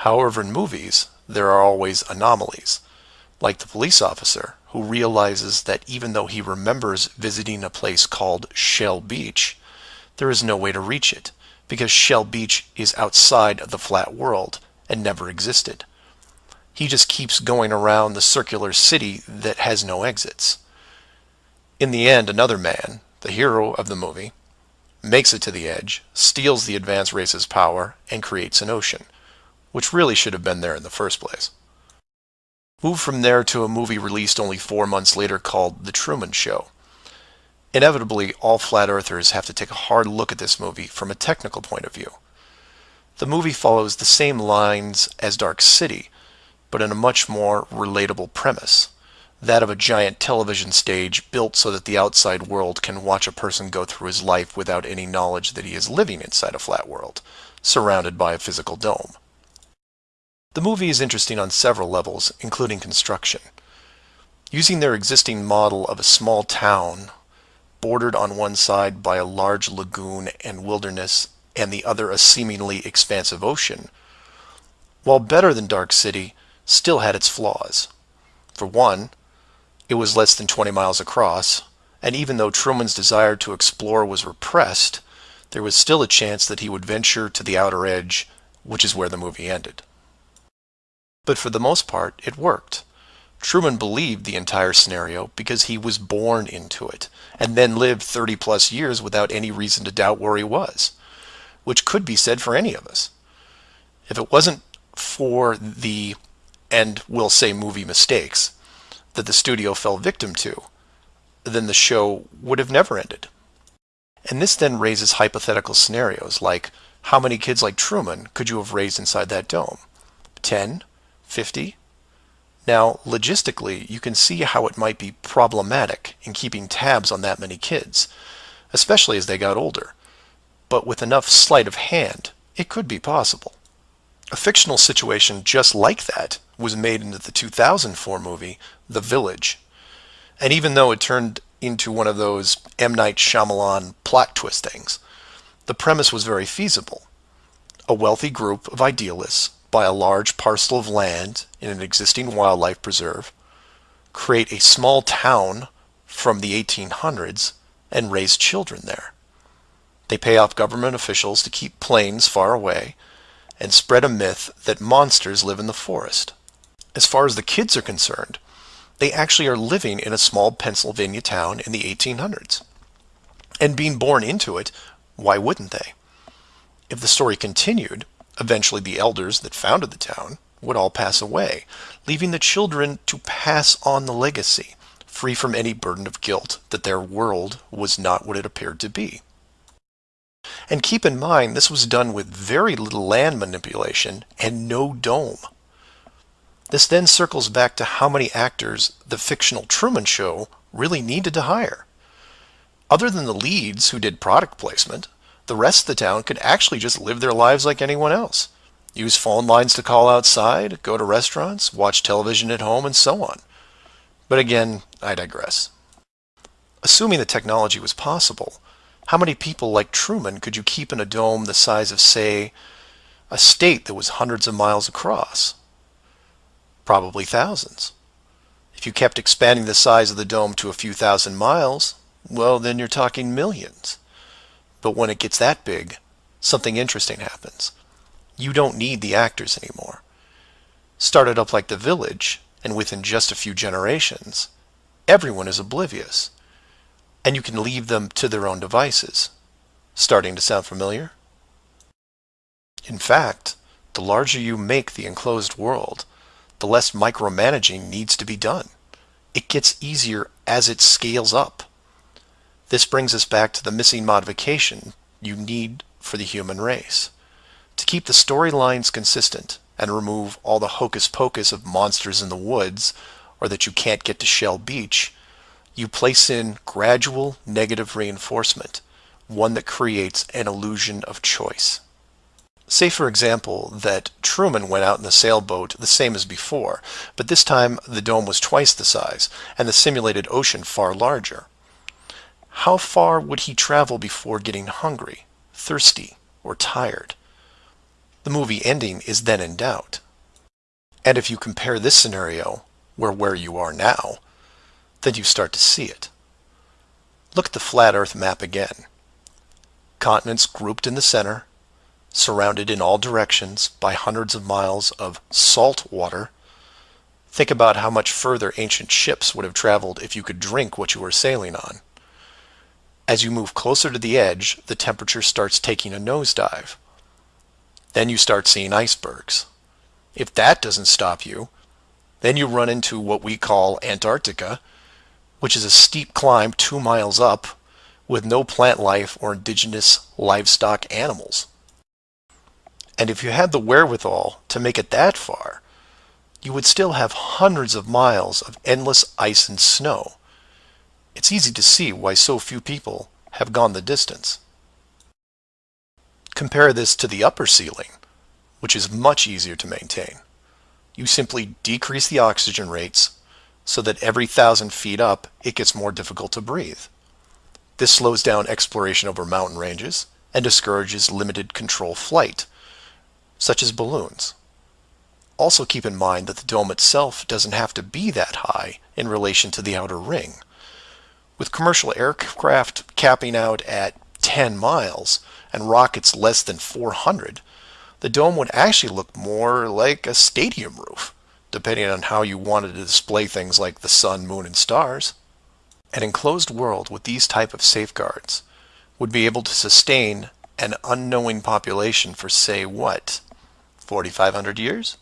However, in movies, there are always anomalies, like the police officer who realizes that even though he remembers visiting a place called Shell Beach, there is no way to reach it, because Shell Beach is outside of the flat world and never existed. He just keeps going around the circular city that has no exits. In the end, another man, the hero of the movie, makes it to the edge, steals the advanced race's power, and creates an ocean, which really should have been there in the first place. Move from there to a movie released only four months later called The Truman Show. Inevitably, all flat earthers have to take a hard look at this movie from a technical point of view. The movie follows the same lines as Dark City, but in a much more relatable premise. That of a giant television stage built so that the outside world can watch a person go through his life without any knowledge that he is living inside a flat world, surrounded by a physical dome. The movie is interesting on several levels, including construction. Using their existing model of a small town, bordered on one side by a large lagoon and wilderness, and the other a seemingly expansive ocean, while better than Dark City, still had its flaws. For one, it was less than 20 miles across, and even though Truman's desire to explore was repressed, there was still a chance that he would venture to the outer edge, which is where the movie ended. But for the most part, it worked. Truman believed the entire scenario because he was born into it, and then lived 30 plus years without any reason to doubt where he was, which could be said for any of us. If it wasn't for the, and we'll say movie mistakes, that the studio fell victim to, then the show would have never ended. And this then raises hypothetical scenarios like how many kids like Truman could you have raised inside that dome? 10? 50? Now, logistically, you can see how it might be problematic in keeping tabs on that many kids, especially as they got older. But with enough sleight of hand, it could be possible. A fictional situation just like that was made into the 2004 movie, The Village. And even though it turned into one of those M. Night Shyamalan plot twist things, the premise was very feasible. A wealthy group of idealists buy a large parcel of land in an existing wildlife preserve, create a small town from the 1800s, and raise children there. They pay off government officials to keep planes far away and spread a myth that monsters live in the forest. As far as the kids are concerned, they actually are living in a small Pennsylvania town in the 1800s. And being born into it, why wouldn't they? If the story continued, Eventually, the elders that founded the town would all pass away, leaving the children to pass on the legacy, free from any burden of guilt that their world was not what it appeared to be. And keep in mind, this was done with very little land manipulation and no dome. This then circles back to how many actors the fictional Truman Show really needed to hire. Other than the leads who did product placement, the rest of the town could actually just live their lives like anyone else. Use phone lines to call outside, go to restaurants, watch television at home, and so on. But again, I digress. Assuming the technology was possible, how many people like Truman could you keep in a dome the size of, say, a state that was hundreds of miles across? Probably thousands. If you kept expanding the size of the dome to a few thousand miles, well, then you're talking millions. But when it gets that big, something interesting happens. You don't need the actors anymore. Started up like The Village, and within just a few generations, everyone is oblivious. And you can leave them to their own devices. Starting to sound familiar? In fact, the larger you make the enclosed world, the less micromanaging needs to be done. It gets easier as it scales up. This brings us back to the missing modification you need for the human race. To keep the storylines consistent and remove all the hocus pocus of monsters in the woods or that you can't get to Shell Beach, you place in gradual negative reinforcement, one that creates an illusion of choice. Say, for example, that Truman went out in the sailboat the same as before, but this time the dome was twice the size and the simulated ocean far larger. How far would he travel before getting hungry, thirsty, or tired? The movie ending is then in doubt. And if you compare this scenario where where you are now, then you start to see it. Look at the flat earth map again. Continents grouped in the center, surrounded in all directions by hundreds of miles of salt water. Think about how much further ancient ships would have traveled if you could drink what you were sailing on. As you move closer to the edge, the temperature starts taking a nosedive. Then you start seeing icebergs. If that doesn't stop you, then you run into what we call Antarctica, which is a steep climb two miles up with no plant life or indigenous livestock animals. And if you had the wherewithal to make it that far, you would still have hundreds of miles of endless ice and snow. It's easy to see why so few people have gone the distance. Compare this to the upper ceiling, which is much easier to maintain. You simply decrease the oxygen rates so that every thousand feet up it gets more difficult to breathe. This slows down exploration over mountain ranges and discourages limited control flight, such as balloons. Also keep in mind that the dome itself doesn't have to be that high in relation to the outer ring With commercial aircraft capping out at 10 miles and rockets less than 400, the dome would actually look more like a stadium roof, depending on how you wanted to display things like the sun, moon, and stars. An enclosed world with these type of safeguards would be able to sustain an unknowing population for say what, 4,500 years?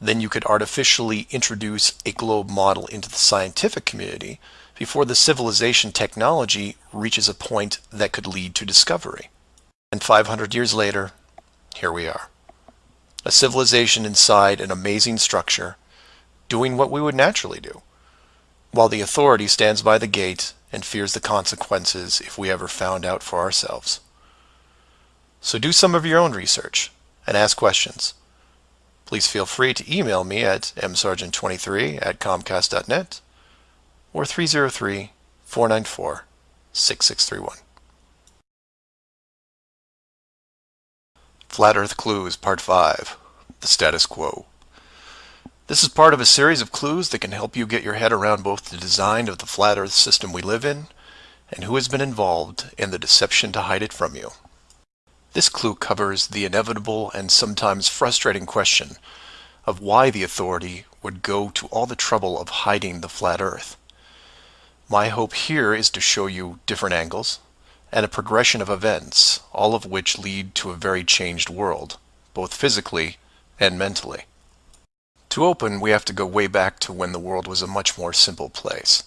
Then you could artificially introduce a globe model into the scientific community before the civilization technology reaches a point that could lead to discovery. And 500 years later, here we are. A civilization inside an amazing structure, doing what we would naturally do, while the authority stands by the gate and fears the consequences if we ever found out for ourselves. So do some of your own research and ask questions. Please feel free to email me at msargent23 at comcast.net or 303 494 6631. Flat Earth Clues Part 5 The Status Quo. This is part of a series of clues that can help you get your head around both the design of the flat Earth system we live in and who has been involved in the deception to hide it from you. This clue covers the inevitable and sometimes frustrating question of why the authority would go to all the trouble of hiding the flat earth. My hope here is to show you different angles and a progression of events, all of which lead to a very changed world, both physically and mentally. To open, we have to go way back to when the world was a much more simple place.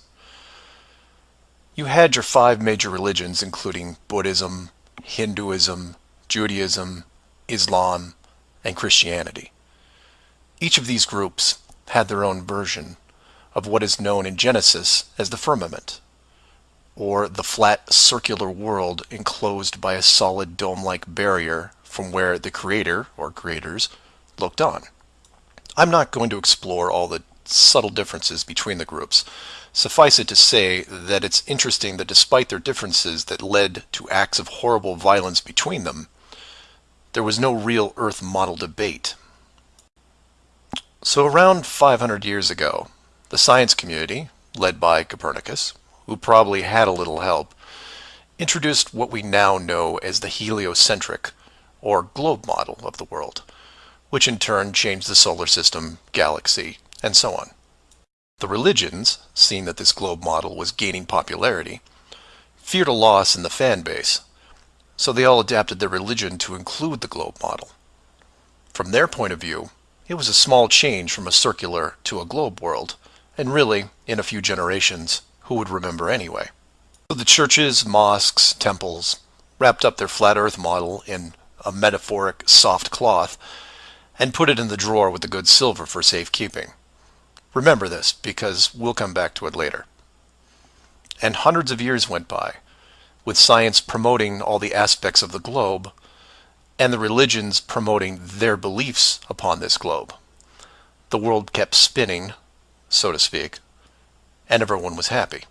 You had your five major religions, including Buddhism, Hinduism, Judaism, Islam, and Christianity. Each of these groups had their own version of what is known in Genesis as the firmament, or the flat circular world enclosed by a solid dome-like barrier from where the creator, or creators, looked on. I'm not going to explore all the subtle differences between the groups. Suffice it to say that it's interesting that despite their differences that led to acts of horrible violence between them, there was no real Earth model debate. So around 500 years ago, the science community, led by Copernicus, who probably had a little help, introduced what we now know as the heliocentric, or globe model of the world, which in turn changed the solar system, galaxy, and so on. The religions, seeing that this globe model was gaining popularity, feared a loss in the fan base so they all adapted their religion to include the globe model. From their point of view, it was a small change from a circular to a globe world, and really, in a few generations, who would remember anyway? So the churches, mosques, temples wrapped up their flat earth model in a metaphoric soft cloth and put it in the drawer with the good silver for safekeeping. Remember this, because we'll come back to it later. And hundreds of years went by, with science promoting all the aspects of the globe and the religions promoting their beliefs upon this globe. The world kept spinning, so to speak, and everyone was happy.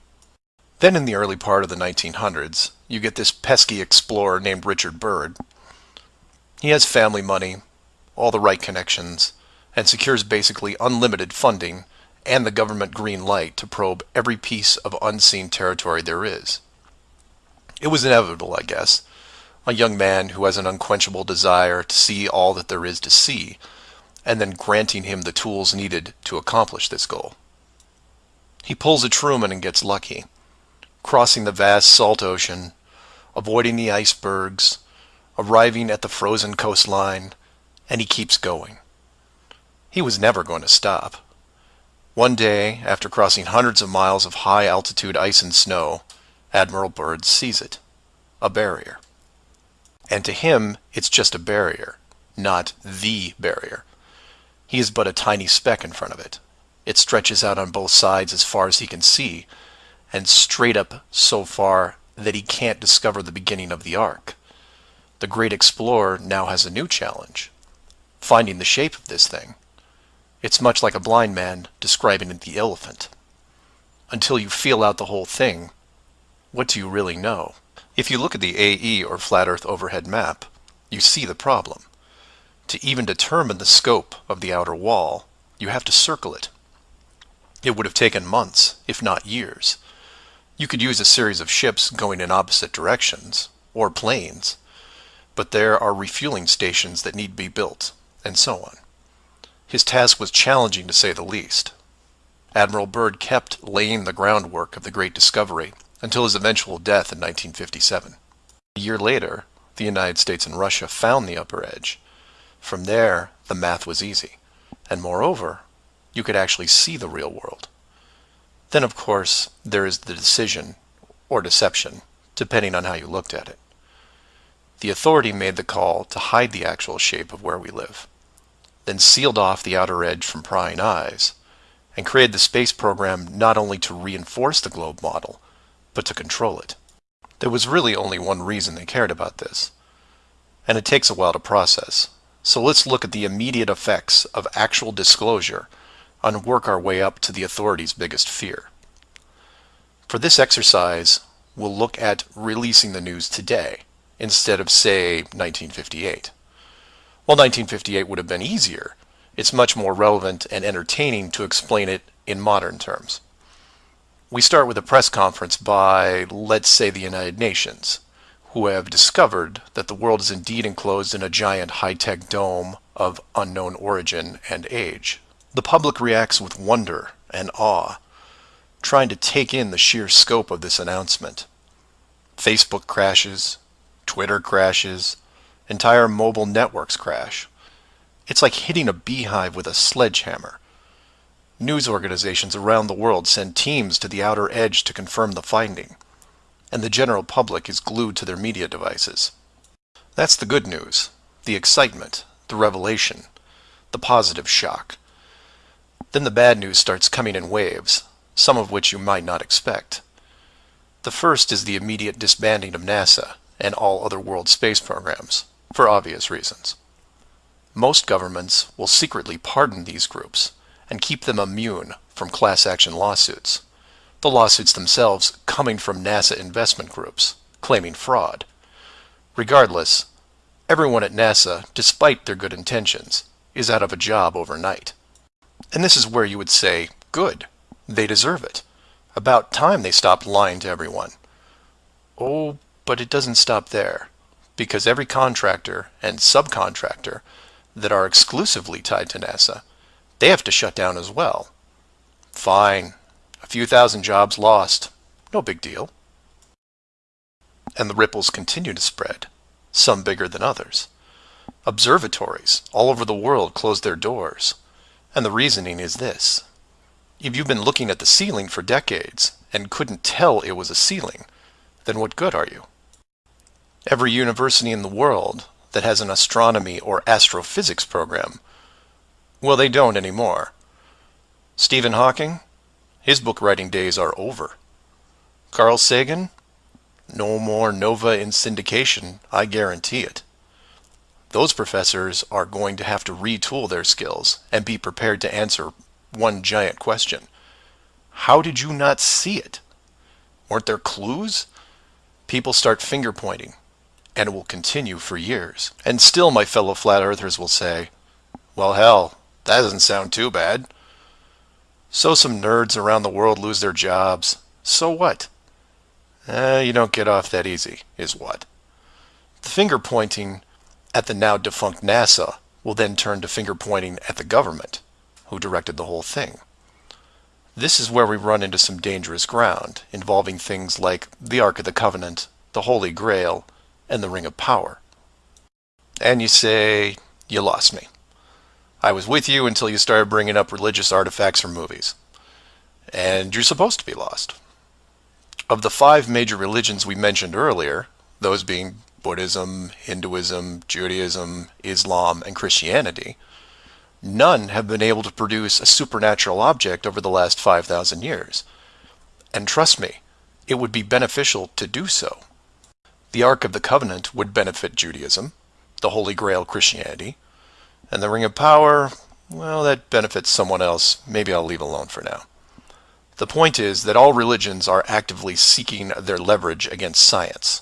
Then in the early part of the 1900s, you get this pesky explorer named Richard Byrd. He has family money, all the right connections, and secures basically unlimited funding and the government green light to probe every piece of unseen territory there is. It was inevitable, I guess. A young man who has an unquenchable desire to see all that there is to see, and then granting him the tools needed to accomplish this goal. He pulls a Truman and gets lucky, crossing the vast salt ocean, avoiding the icebergs, arriving at the frozen coastline, and he keeps going. He was never going to stop. One day, after crossing hundreds of miles of high altitude ice and snow, Admiral Byrd sees it. A barrier. And to him, it's just a barrier, not the barrier. He is but a tiny speck in front of it. It stretches out on both sides as far as he can see, and straight up so far that he can't discover the beginning of the arc. The great explorer now has a new challenge, finding the shape of this thing. It's much like a blind man describing the elephant. Until you feel out the whole thing, what do you really know? If you look at the AE or Flat Earth Overhead Map, you see the problem. To even determine the scope of the outer wall, you have to circle it. It would have taken months, if not years. You could use a series of ships going in opposite directions, or planes, but there are refueling stations that need to be built, and so on. His task was challenging to say the least. Admiral Byrd kept laying the groundwork of the great discovery until his eventual death in 1957. A year later, the United States and Russia found the upper edge. From there, the math was easy. And moreover, you could actually see the real world. Then, of course, there is the decision, or deception, depending on how you looked at it. The authority made the call to hide the actual shape of where we live, then sealed off the outer edge from prying eyes, and created the space program not only to reinforce the globe model, but to control it. There was really only one reason they cared about this, and it takes a while to process. So let's look at the immediate effects of actual disclosure and work our way up to the authority's biggest fear. For this exercise, we'll look at releasing the news today instead of, say, 1958. While 1958 would have been easier, it's much more relevant and entertaining to explain it in modern terms. We start with a press conference by, let's say, the United Nations, who have discovered that the world is indeed enclosed in a giant high-tech dome of unknown origin and age. The public reacts with wonder and awe, trying to take in the sheer scope of this announcement. Facebook crashes, Twitter crashes, entire mobile networks crash. It's like hitting a beehive with a sledgehammer. News organizations around the world send teams to the outer edge to confirm the finding, and the general public is glued to their media devices. That's the good news, the excitement, the revelation, the positive shock. Then the bad news starts coming in waves, some of which you might not expect. The first is the immediate disbanding of NASA and all other world space programs, for obvious reasons. Most governments will secretly pardon these groups, and keep them immune from class action lawsuits. The lawsuits themselves coming from NASA investment groups, claiming fraud. Regardless, everyone at NASA, despite their good intentions, is out of a job overnight. And this is where you would say, good, they deserve it. About time they stopped lying to everyone. Oh, but it doesn't stop there, because every contractor and subcontractor that are exclusively tied to NASA they have to shut down as well. Fine. A few thousand jobs lost. No big deal. And the ripples continue to spread, some bigger than others. Observatories all over the world close their doors. And the reasoning is this. If you've been looking at the ceiling for decades and couldn't tell it was a ceiling, then what good are you? Every university in the world that has an astronomy or astrophysics program well, they don't anymore. Stephen Hawking? His book writing days are over. Carl Sagan? No more NOVA in syndication, I guarantee it. Those professors are going to have to retool their skills and be prepared to answer one giant question. How did you not see it? Weren't there clues? People start finger pointing, and it will continue for years. And still my fellow flat earthers will say, well hell, that doesn't sound too bad. So some nerds around the world lose their jobs. So what? Eh, you don't get off that easy, is what. The finger pointing at the now defunct NASA will then turn to finger pointing at the government, who directed the whole thing. This is where we run into some dangerous ground, involving things like the Ark of the Covenant, the Holy Grail, and the Ring of Power. And you say, you lost me. I was with you until you started bringing up religious artifacts from movies. And you're supposed to be lost. Of the five major religions we mentioned earlier, those being Buddhism, Hinduism, Judaism, Islam, and Christianity, none have been able to produce a supernatural object over the last 5,000 years. And trust me, it would be beneficial to do so. The Ark of the Covenant would benefit Judaism, the Holy Grail Christianity, and the Ring of Power, well, that benefits someone else. Maybe I'll leave alone for now. The point is that all religions are actively seeking their leverage against science.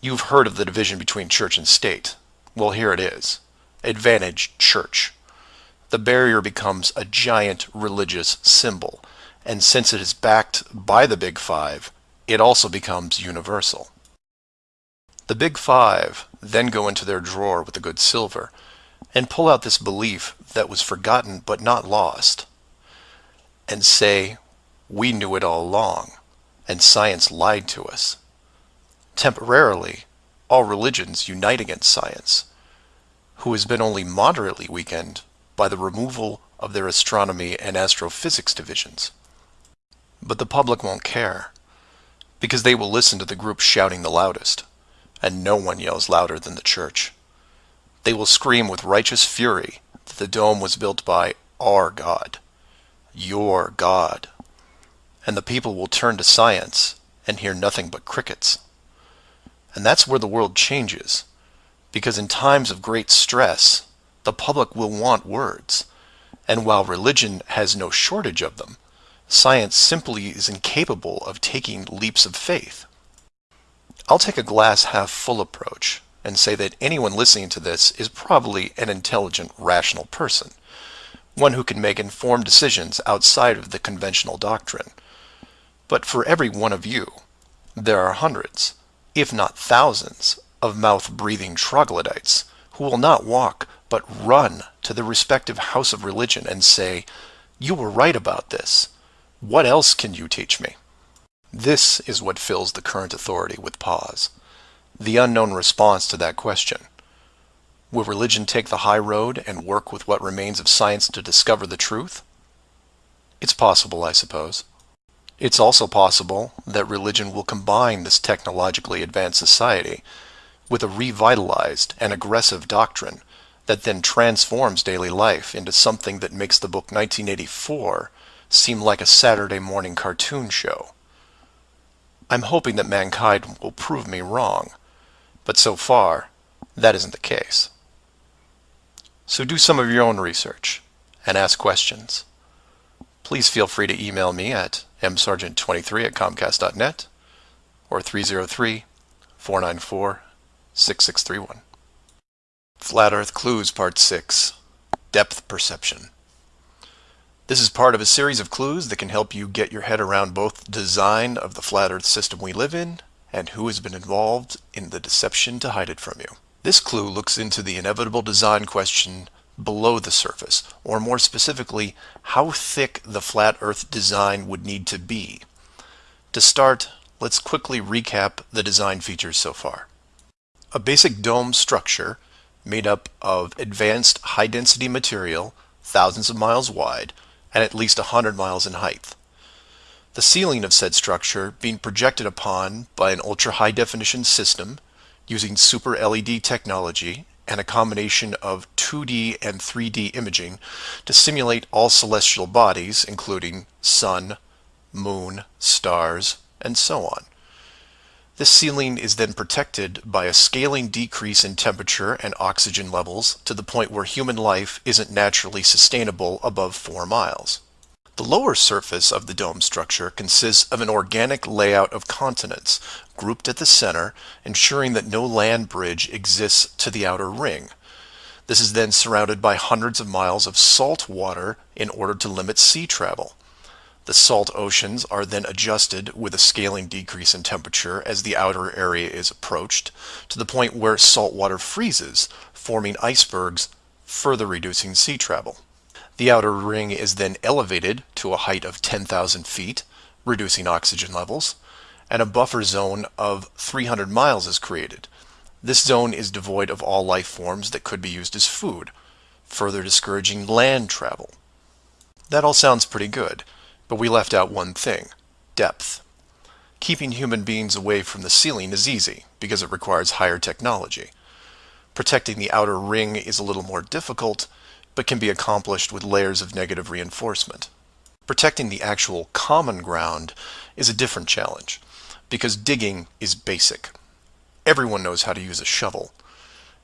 You've heard of the division between church and state. Well, here it is. Advantage church. The barrier becomes a giant religious symbol, And since it is backed by the Big Five, it also becomes universal. The Big Five then go into their drawer with the good silver and pull out this belief that was forgotten but not lost and say, we knew it all along, and science lied to us. Temporarily, all religions unite against science, who has been only moderately weakened by the removal of their astronomy and astrophysics divisions. But the public won't care, because they will listen to the group shouting the loudest, and no one yells louder than the church. They will scream with righteous fury that the dome was built by our God, your God, and the people will turn to science and hear nothing but crickets. And that's where the world changes, because in times of great stress, the public will want words. And while religion has no shortage of them, science simply is incapable of taking leaps of faith. I'll take a glass half full approach and say that anyone listening to this is probably an intelligent, rational person, one who can make informed decisions outside of the conventional doctrine. But for every one of you, there are hundreds, if not thousands, of mouth-breathing troglodytes who will not walk but run to the respective house of religion and say, You were right about this. What else can you teach me? This is what fills the current authority with pause. The unknown response to that question. Will religion take the high road and work with what remains of science to discover the truth? It's possible, I suppose. It's also possible that religion will combine this technologically advanced society with a revitalized and aggressive doctrine that then transforms daily life into something that makes the book 1984 seem like a Saturday morning cartoon show. I'm hoping that mankind will prove me wrong, but so far, that isn't the case. So do some of your own research and ask questions. Please feel free to email me at msargent23 at comcast.net or 303 494 6631. Flat Earth Clues Part 6 Depth Perception. This is part of a series of clues that can help you get your head around both the design of the flat Earth system we live in and who has been involved in the deception to hide it from you. This clue looks into the inevitable design question below the surface, or more specifically, how thick the flat Earth design would need to be. To start, let's quickly recap the design features so far. A basic dome structure made up of advanced high-density material, thousands of miles wide, and at least 100 miles in height. The ceiling of said structure being projected upon by an ultra-high definition system using super LED technology and a combination of 2D and 3D imaging to simulate all celestial bodies, including sun, moon, stars, and so on. This ceiling is then protected by a scaling decrease in temperature and oxygen levels to the point where human life isn't naturally sustainable above 4 miles. The lower surface of the dome structure consists of an organic layout of continents, grouped at the center, ensuring that no land bridge exists to the outer ring. This is then surrounded by hundreds of miles of salt water in order to limit sea travel. The salt oceans are then adjusted with a scaling decrease in temperature as the outer area is approached, to the point where salt water freezes, forming icebergs, further reducing sea travel. The outer ring is then elevated to a height of 10,000 feet, reducing oxygen levels, and a buffer zone of 300 miles is created. This zone is devoid of all life forms that could be used as food, further discouraging land travel. That all sounds pretty good. But we left out one thing, depth. Keeping human beings away from the ceiling is easy, because it requires higher technology. Protecting the outer ring is a little more difficult, but can be accomplished with layers of negative reinforcement. Protecting the actual common ground is a different challenge, because digging is basic. Everyone knows how to use a shovel,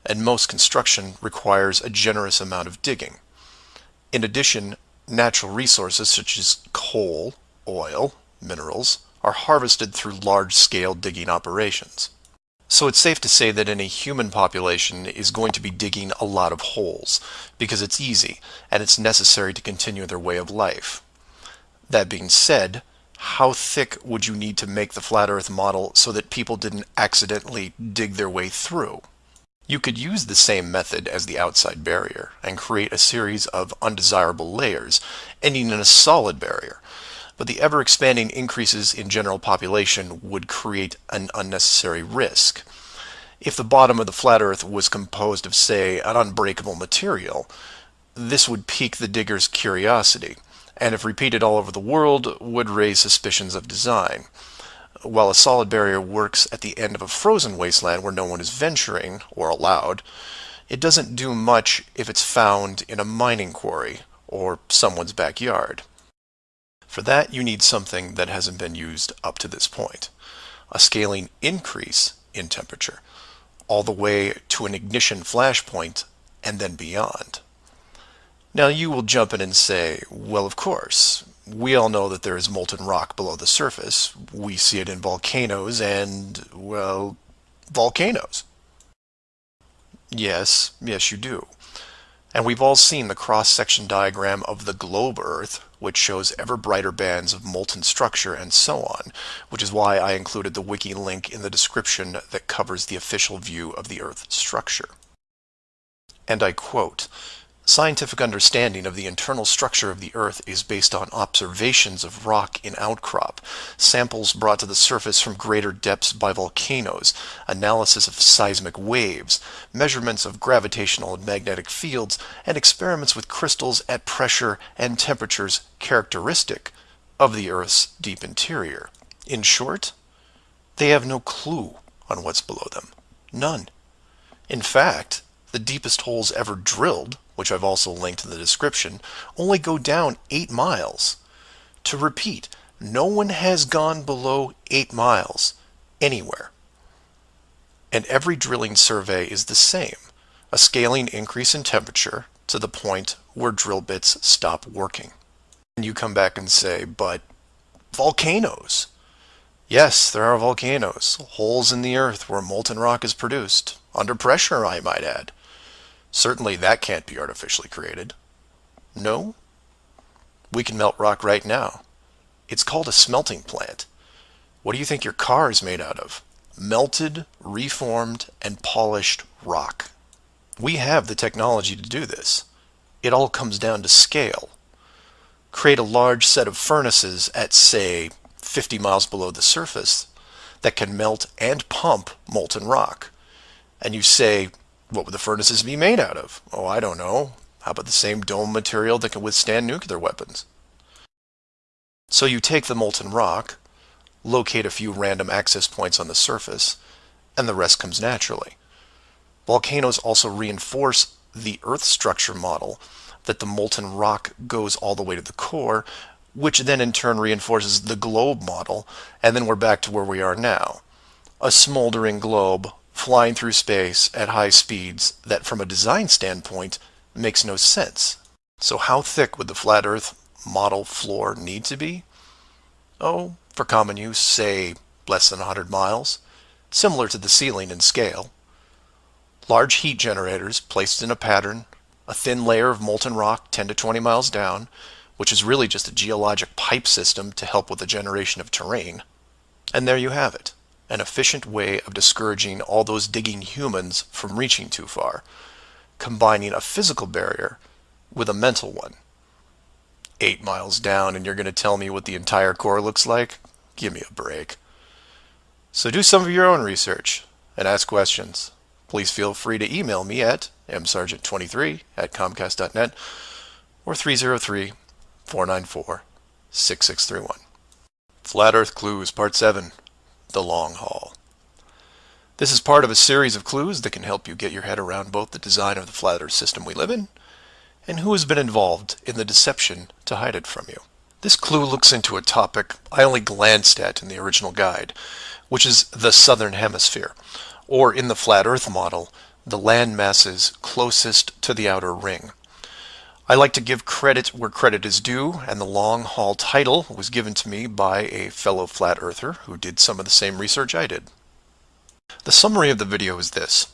and most construction requires a generous amount of digging. In addition, Natural resources such as coal, oil, minerals are harvested through large-scale digging operations. So it's safe to say that any human population is going to be digging a lot of holes because it's easy and it's necessary to continue their way of life. That being said, how thick would you need to make the flat earth model so that people didn't accidentally dig their way through? You could use the same method as the outside barrier and create a series of undesirable layers, ending in a solid barrier. But the ever-expanding increases in general population would create an unnecessary risk. If the bottom of the flat earth was composed of, say, an unbreakable material, this would pique the digger's curiosity, and if repeated all over the world, would raise suspicions of design while a solid barrier works at the end of a frozen wasteland where no one is venturing, or allowed, it doesn't do much if it's found in a mining quarry or someone's backyard. For that, you need something that hasn't been used up to this point. A scaling increase in temperature, all the way to an ignition flashpoint and then beyond. Now you will jump in and say, well, of course, we all know that there is molten rock below the surface. We see it in volcanoes and, well, volcanoes. Yes, yes you do. And we've all seen the cross-section diagram of the globe Earth, which shows ever brighter bands of molten structure and so on, which is why I included the wiki link in the description that covers the official view of the Earth's structure. And I quote, Scientific understanding of the internal structure of the Earth is based on observations of rock in outcrop, samples brought to the surface from greater depths by volcanoes, analysis of seismic waves, measurements of gravitational and magnetic fields, and experiments with crystals at pressure and temperatures characteristic of the Earth's deep interior. In short, they have no clue on what's below them. None. In fact, the deepest holes ever drilled which I've also linked in the description, only go down 8 miles. To repeat, no one has gone below 8 miles anywhere. And every drilling survey is the same, a scaling increase in temperature to the point where drill bits stop working. And you come back and say, but volcanoes. Yes, there are volcanoes, holes in the earth where molten rock is produced, under pressure I might add. Certainly that can't be artificially created. No? We can melt rock right now. It's called a smelting plant. What do you think your car is made out of? Melted, reformed, and polished rock. We have the technology to do this. It all comes down to scale. Create a large set of furnaces at, say, 50 miles below the surface that can melt and pump molten rock. And you say, what would the furnaces be made out of? Oh, I don't know. How about the same dome material that can withstand nuclear weapons? So you take the molten rock, locate a few random access points on the surface, and the rest comes naturally. Volcanoes also reinforce the Earth structure model that the molten rock goes all the way to the core, which then in turn reinforces the globe model, and then we're back to where we are now. A smoldering globe flying through space at high speeds that from a design standpoint makes no sense. So how thick would the flat earth model floor need to be? Oh, for common use, say less than 100 miles, similar to the ceiling in scale. Large heat generators placed in a pattern, a thin layer of molten rock 10 to 20 miles down, which is really just a geologic pipe system to help with the generation of terrain. And there you have it an efficient way of discouraging all those digging humans from reaching too far, combining a physical barrier with a mental one. Eight miles down and you're going to tell me what the entire core looks like? Give me a break. So do some of your own research and ask questions. Please feel free to email me at msargent23 at comcast.net or 303 494 6631. Flat Earth Clues Part 7 the long haul. This is part of a series of clues that can help you get your head around both the design of the flat earth system we live in and who has been involved in the deception to hide it from you. This clue looks into a topic I only glanced at in the original guide, which is the southern hemisphere, or in the flat earth model, the land masses closest to the outer ring. I like to give credit where credit is due, and the long haul title was given to me by a fellow flat earther who did some of the same research I did. The summary of the video is this.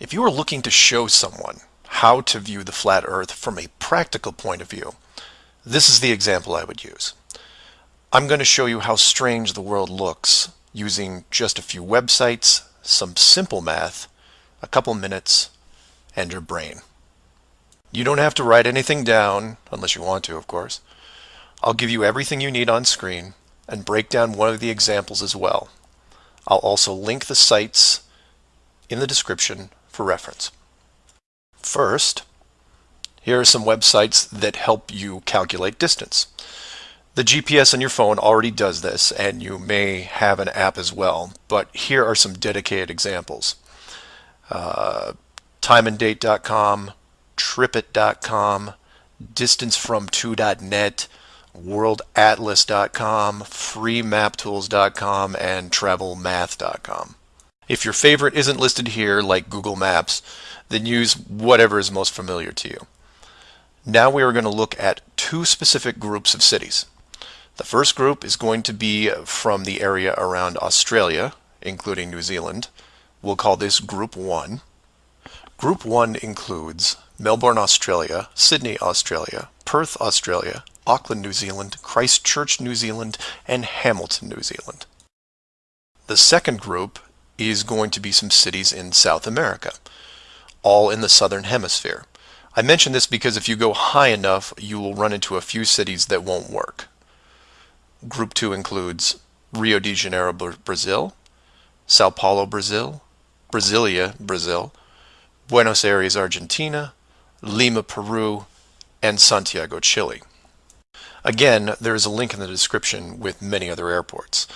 If you are looking to show someone how to view the flat earth from a practical point of view, this is the example I would use. I'm going to show you how strange the world looks using just a few websites, some simple math, a couple minutes, and your brain. You don't have to write anything down, unless you want to, of course. I'll give you everything you need on screen and break down one of the examples as well. I'll also link the sites in the description for reference. First, here are some websites that help you calculate distance. The GPS on your phone already does this, and you may have an app as well, but here are some dedicated examples. Uh, timeanddate.com, tripit.com, distancefrom2.net, worldatlas.com, freemaptools.com, and travelmath.com. If your favorite isn't listed here, like Google Maps, then use whatever is most familiar to you. Now we are going to look at two specific groups of cities. The first group is going to be from the area around Australia, including New Zealand. We'll call this Group 1. Group 1 includes Melbourne, Australia, Sydney, Australia, Perth, Australia, Auckland, New Zealand, Christchurch, New Zealand, and Hamilton, New Zealand. The second group is going to be some cities in South America, all in the southern hemisphere. I mention this because if you go high enough, you will run into a few cities that won't work. Group 2 includes Rio de Janeiro, Brazil, Sao Paulo, Brazil, Brasilia, Brazil, Buenos Aires, Argentina, Lima, Peru, and Santiago, Chile. Again, there is a link in the description with many other airports.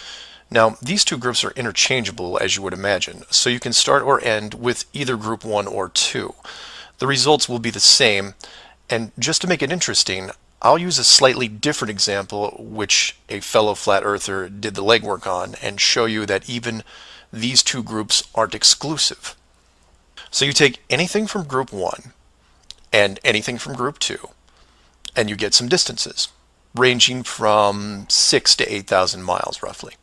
Now, these two groups are interchangeable as you would imagine, so you can start or end with either group 1 or 2. The results will be the same, and just to make it interesting, I'll use a slightly different example which a fellow flat earther did the legwork on and show you that even these two groups aren't exclusive. So you take anything from group 1 and anything from group 2 and you get some distances ranging from 6 to 8,000 miles roughly.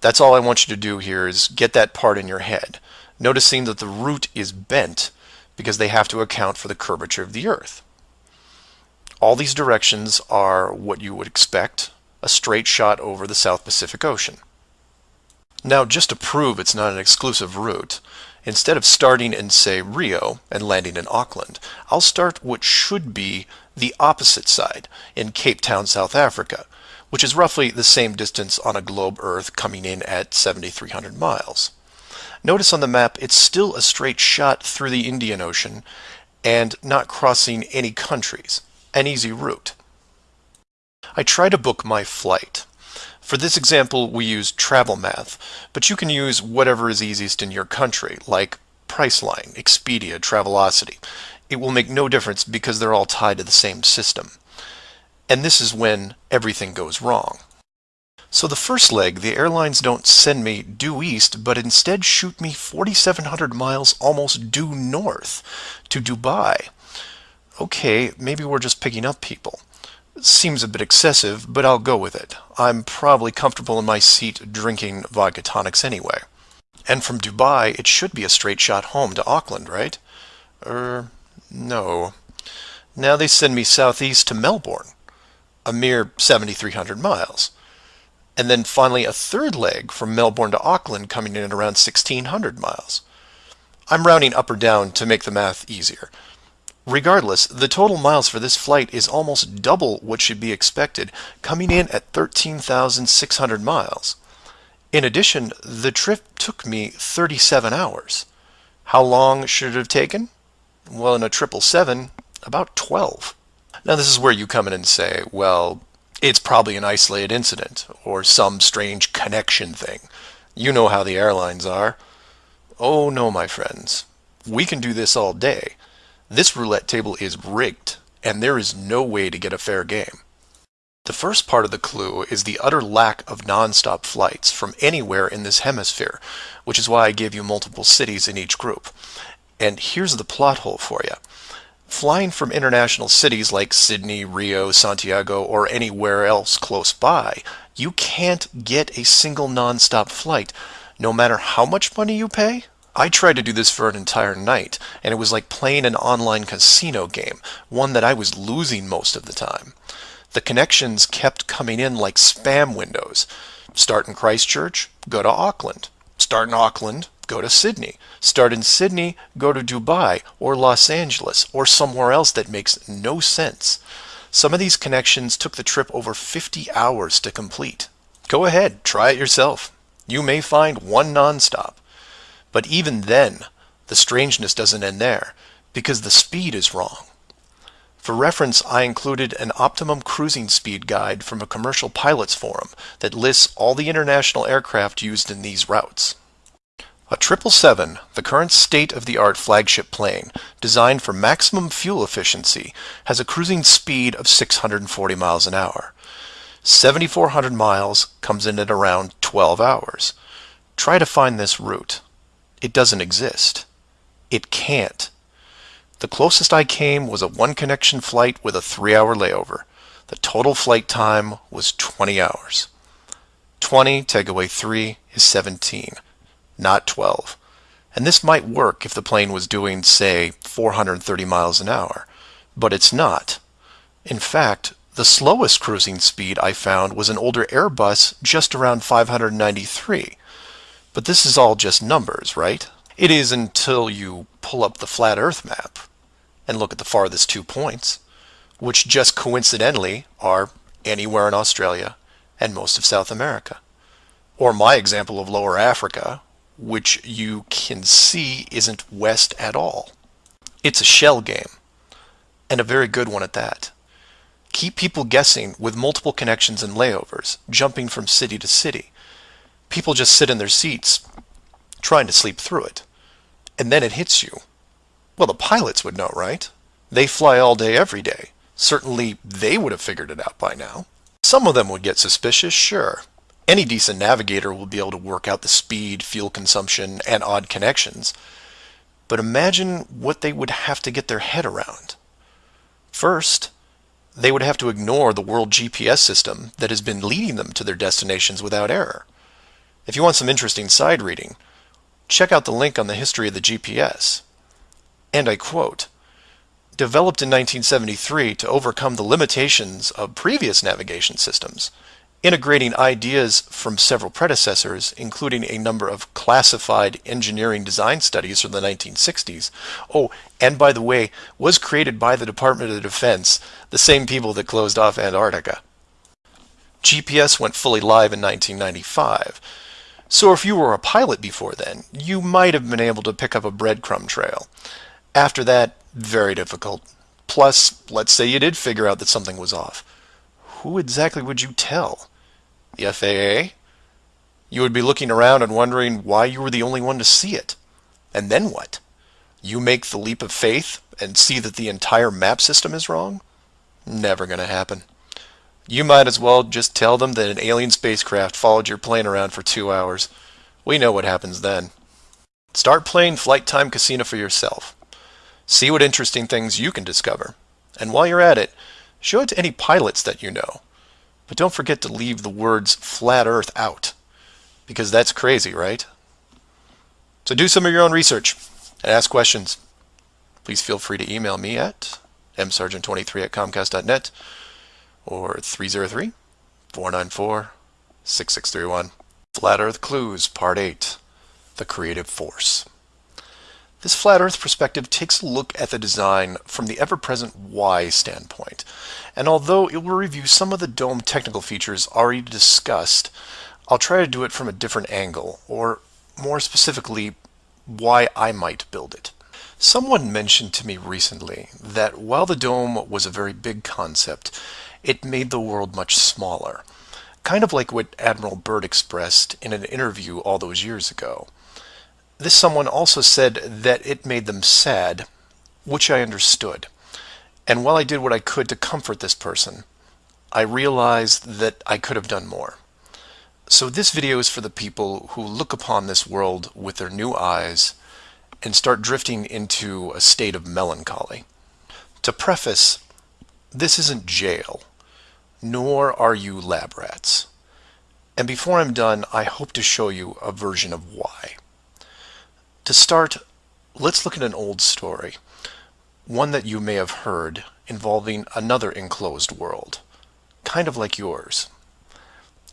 That's all I want you to do here is get that part in your head, noticing that the root is bent because they have to account for the curvature of the Earth. All these directions are what you would expect, a straight shot over the South Pacific Ocean. Now, just to prove it's not an exclusive route, instead of starting in, say, Rio and landing in Auckland, I'll start what should be the opposite side, in Cape Town, South Africa, which is roughly the same distance on a globe Earth coming in at 7,300 miles. Notice on the map it's still a straight shot through the Indian Ocean and not crossing any countries an easy route. I try to book my flight. For this example, we use Travel Math, but you can use whatever is easiest in your country, like Priceline, Expedia, Travelocity. It will make no difference because they're all tied to the same system. And this is when everything goes wrong. So the first leg, the airlines don't send me due east, but instead shoot me 4,700 miles almost due north to Dubai okay, maybe we're just picking up people. Seems a bit excessive, but I'll go with it. I'm probably comfortable in my seat drinking vodka tonics anyway. And from Dubai, it should be a straight shot home to Auckland, right? Er, no. Now they send me southeast to Melbourne, a mere 7,300 miles. And then finally a third leg from Melbourne to Auckland coming in at around 1,600 miles. I'm rounding up or down to make the math easier. Regardless, the total miles for this flight is almost double what should be expected, coming in at 13,600 miles. In addition, the trip took me 37 hours. How long should it have taken? Well, in a 777, about 12. Now this is where you come in and say, well, it's probably an isolated incident, or some strange connection thing. You know how the airlines are. Oh no, my friends. We can do this all day. This roulette table is rigged, and there is no way to get a fair game. The first part of the clue is the utter lack of non-stop flights from anywhere in this hemisphere, which is why I gave you multiple cities in each group. And here's the plot hole for you. Flying from international cities like Sydney, Rio, Santiago, or anywhere else close by, you can't get a single non-stop flight, no matter how much money you pay I tried to do this for an entire night, and it was like playing an online casino game, one that I was losing most of the time. The connections kept coming in like spam windows. Start in Christchurch, go to Auckland. Start in Auckland, go to Sydney. Start in Sydney, go to Dubai or Los Angeles or somewhere else that makes no sense. Some of these connections took the trip over 50 hours to complete. Go ahead, try it yourself. You may find one nonstop. But even then, the strangeness doesn't end there because the speed is wrong. For reference, I included an optimum cruising speed guide from a commercial pilots forum that lists all the international aircraft used in these routes. A 777, the current state-of-the-art flagship plane, designed for maximum fuel efficiency, has a cruising speed of 640 miles an hour. 7,400 miles comes in at around 12 hours. Try to find this route. It doesn't exist. It can't. The closest I came was a one connection flight with a three hour layover. The total flight time was 20 hours. 20 take away 3 is 17, not 12. And this might work if the plane was doing, say, 430 miles an hour, but it's not. In fact, the slowest cruising speed I found was an older Airbus just around 593. But this is all just numbers, right? It is until you pull up the flat Earth map and look at the farthest two points, which just coincidentally are anywhere in Australia and most of South America. Or my example of Lower Africa, which you can see isn't west at all. It's a shell game, and a very good one at that. Keep people guessing with multiple connections and layovers, jumping from city to city. People just sit in their seats, trying to sleep through it. And then it hits you. Well, the pilots would know, right? They fly all day every day. Certainly they would have figured it out by now. Some of them would get suspicious, sure. Any decent navigator will be able to work out the speed, fuel consumption, and odd connections. But imagine what they would have to get their head around. First, they would have to ignore the world GPS system that has been leading them to their destinations without error. If you want some interesting side reading, check out the link on the history of the GPS and I quote, developed in 1973 to overcome the limitations of previous navigation systems, integrating ideas from several predecessors, including a number of classified engineering design studies from the 1960s. Oh, and by the way, was created by the Department of Defense, the same people that closed off Antarctica. GPS went fully live in 1995. So if you were a pilot before then, you might have been able to pick up a breadcrumb trail. After that, very difficult. Plus, let's say you did figure out that something was off. Who exactly would you tell? The FAA? You would be looking around and wondering why you were the only one to see it. And then what? You make the leap of faith and see that the entire map system is wrong? Never going to happen. You might as well just tell them that an alien spacecraft followed your plane around for two hours. We know what happens then. Start playing Flight Time Casino for yourself. See what interesting things you can discover. And while you're at it, show it to any pilots that you know. But don't forget to leave the words flat earth out. Because that's crazy, right? So do some of your own research and ask questions. Please feel free to email me at msargent23 at comcast.net or 303 494 6631. Flat Earth Clues, Part 8 The Creative Force. This flat earth perspective takes a look at the design from the ever-present why standpoint. And although it will review some of the dome technical features already discussed, I'll try to do it from a different angle, or more specifically, why I might build it. Someone mentioned to me recently that while the dome was a very big concept, it made the world much smaller. Kind of like what Admiral Byrd expressed in an interview all those years ago. This someone also said that it made them sad, which I understood. And while I did what I could to comfort this person, I realized that I could have done more. So this video is for the people who look upon this world with their new eyes and start drifting into a state of melancholy. To preface, this isn't jail, nor are you lab rats. And before I'm done, I hope to show you a version of why. To start, let's look at an old story, one that you may have heard involving another enclosed world, kind of like yours.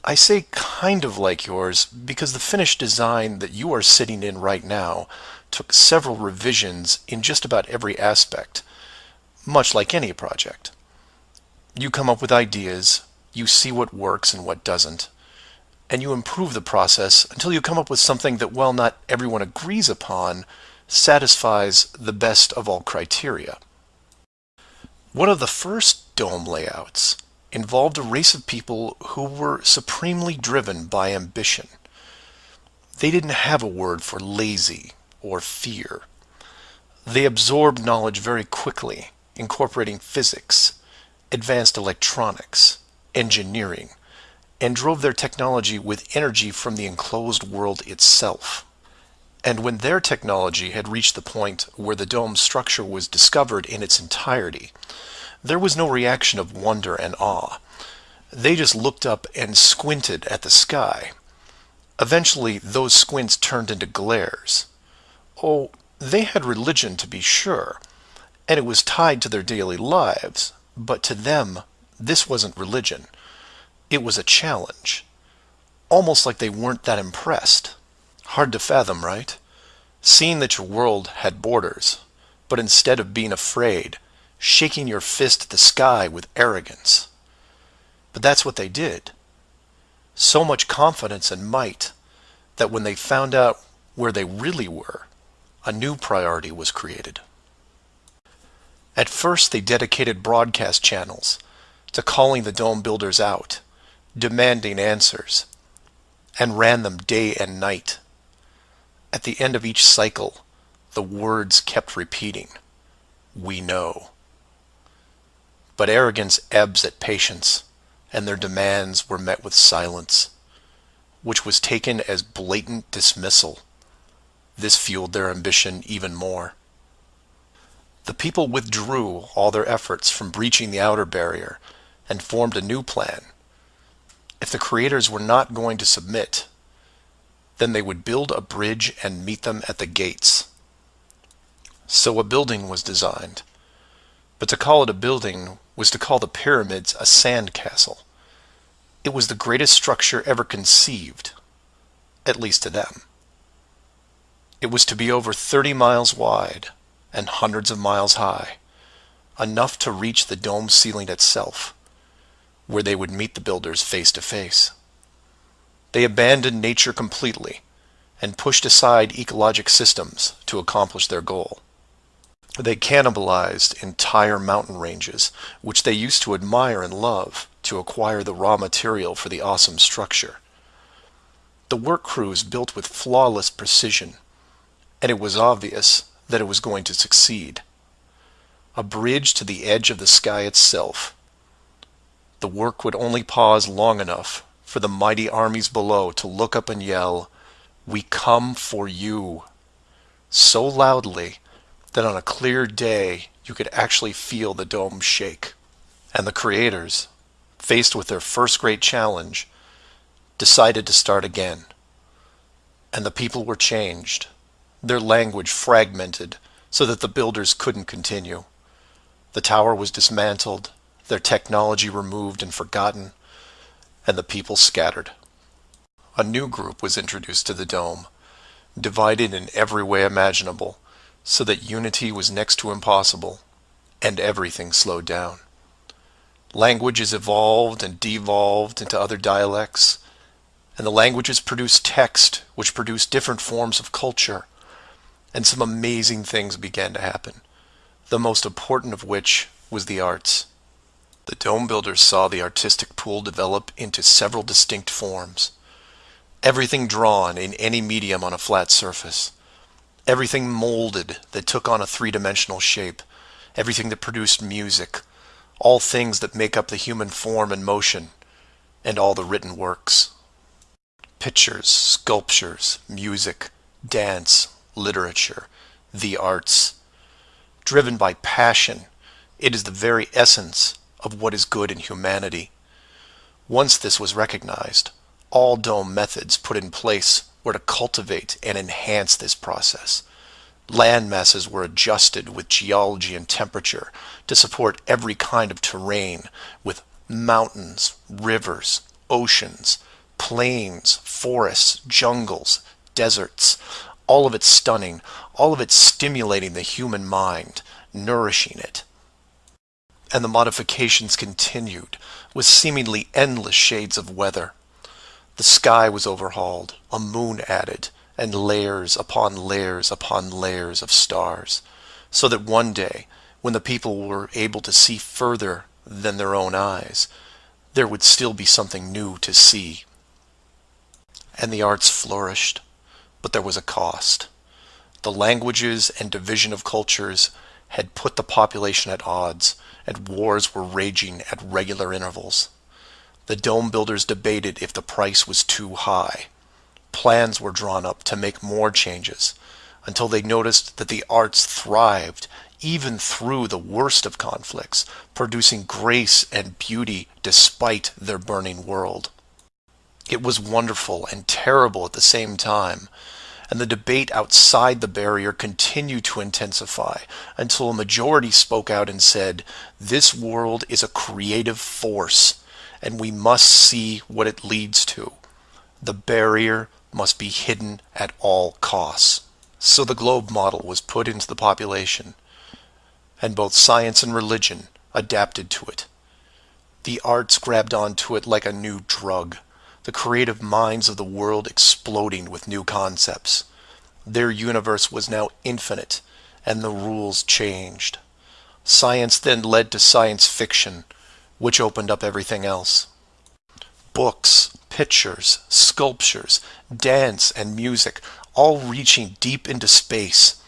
I say kind of like yours because the finished design that you are sitting in right now took several revisions in just about every aspect, much like any project. You come up with ideas, you see what works and what doesn't, and you improve the process until you come up with something that, while not everyone agrees upon, satisfies the best of all criteria. One of the first dome layouts involved a race of people who were supremely driven by ambition. They didn't have a word for lazy or fear. They absorbed knowledge very quickly, incorporating physics, advanced electronics, engineering, and drove their technology with energy from the enclosed world itself. And when their technology had reached the point where the dome's structure was discovered in its entirety, there was no reaction of wonder and awe. They just looked up and squinted at the sky. Eventually, those squints turned into glares. Oh, they had religion to be sure, and it was tied to their daily lives, but to them, this wasn't religion. It was a challenge. Almost like they weren't that impressed. Hard to fathom, right? Seeing that your world had borders, but instead of being afraid, shaking your fist at the sky with arrogance. But that's what they did. So much confidence and might that when they found out where they really were, a new priority was created. At first, they dedicated broadcast channels to calling the dome builders out, demanding answers, and ran them day and night. At the end of each cycle, the words kept repeating, We know. But arrogance ebbs at patience, and their demands were met with silence, which was taken as blatant dismissal. This fueled their ambition even more. The people withdrew all their efforts from breaching the outer barrier and formed a new plan. If the creators were not going to submit, then they would build a bridge and meet them at the gates. So a building was designed. But to call it a building was to call the pyramids a sand castle. It was the greatest structure ever conceived, at least to them. It was to be over 30 miles wide and hundreds of miles high, enough to reach the dome ceiling itself, where they would meet the builders face to face. They abandoned nature completely and pushed aside ecologic systems to accomplish their goal. They cannibalized entire mountain ranges, which they used to admire and love, to acquire the raw material for the awesome structure. The work crews built with flawless precision, and it was obvious that it was going to succeed. A bridge to the edge of the sky itself. The work would only pause long enough for the mighty armies below to look up and yell, We come for you, so loudly that on a clear day you could actually feel the dome shake. And the creators, faced with their first great challenge, decided to start again. And the people were changed, their language fragmented so that the builders couldn't continue. The tower was dismantled, their technology removed and forgotten, and the people scattered. A new group was introduced to the dome, divided in every way imaginable, so that unity was next to impossible, and everything slowed down. Languages evolved and devolved into other dialects, and the languages produced text, which produced different forms of culture, and some amazing things began to happen, the most important of which was the arts. The dome builders saw the artistic pool develop into several distinct forms. Everything drawn in any medium on a flat surface everything molded that took on a three-dimensional shape, everything that produced music, all things that make up the human form and motion, and all the written works. Pictures, sculptures, music, dance, literature, the arts. Driven by passion, it is the very essence of what is good in humanity. Once this was recognized, all dome methods put in place were to cultivate and enhance this process. Land masses were adjusted with geology and temperature to support every kind of terrain with mountains, rivers, oceans, plains, forests, jungles, deserts, all of it stunning, all of it stimulating the human mind, nourishing it. And the modifications continued, with seemingly endless shades of weather. The sky was overhauled, a moon added, and layers upon layers upon layers of stars, so that one day, when the people were able to see further than their own eyes, there would still be something new to see. And the arts flourished, but there was a cost. The languages and division of cultures had put the population at odds, and wars were raging at regular intervals. The dome builders debated if the price was too high. Plans were drawn up to make more changes, until they noticed that the arts thrived even through the worst of conflicts, producing grace and beauty despite their burning world. It was wonderful and terrible at the same time, and the debate outside the barrier continued to intensify until a majority spoke out and said, This world is a creative force, and we must see what it leads to. The barrier must be hidden at all costs. So the globe model was put into the population, and both science and religion adapted to it. The arts grabbed onto it like a new drug, the creative minds of the world exploding with new concepts. Their universe was now infinite, and the rules changed. Science then led to science fiction, which opened up everything else. Books, pictures, sculptures, dance, and music all reaching deep into space,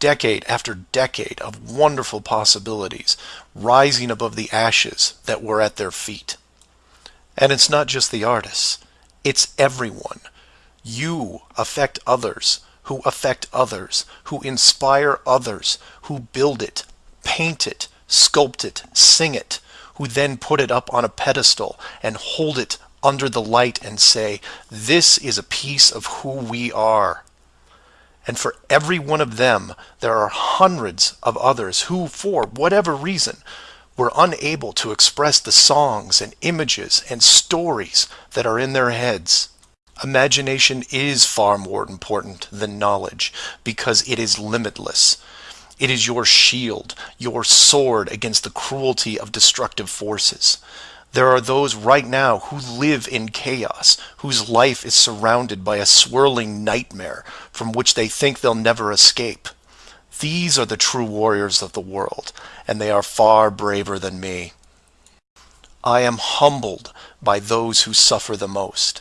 decade after decade of wonderful possibilities rising above the ashes that were at their feet. And it's not just the artists, it's everyone. You affect others who affect others, who inspire others, who build it, paint it, sculpt it, sing it, who then put it up on a pedestal and hold it under the light and say, This is a piece of who we are. And for every one of them, there are hundreds of others who, for whatever reason, were unable to express the songs and images and stories that are in their heads. Imagination is far more important than knowledge because it is limitless. It is your shield, your sword against the cruelty of destructive forces. There are those right now who live in chaos, whose life is surrounded by a swirling nightmare from which they think they'll never escape. These are the true warriors of the world, and they are far braver than me. I am humbled by those who suffer the most.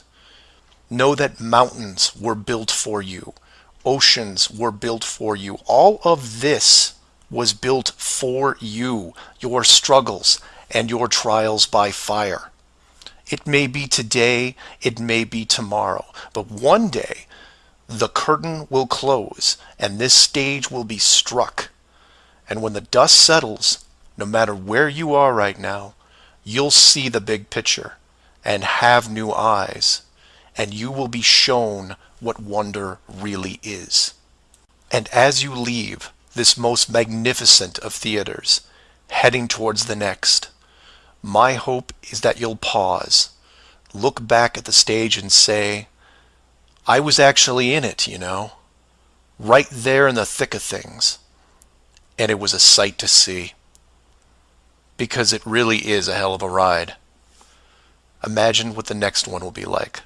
Know that mountains were built for you. Oceans were built for you. All of this was built for you, your struggles, and your trials by fire. It may be today, it may be tomorrow, but one day the curtain will close and this stage will be struck. And when the dust settles, no matter where you are right now, you'll see the big picture and have new eyes, and you will be shown what wonder really is. And as you leave this most magnificent of theaters, heading towards the next, my hope is that you'll pause, look back at the stage and say, I was actually in it, you know, right there in the thick of things. And it was a sight to see. Because it really is a hell of a ride. Imagine what the next one will be like.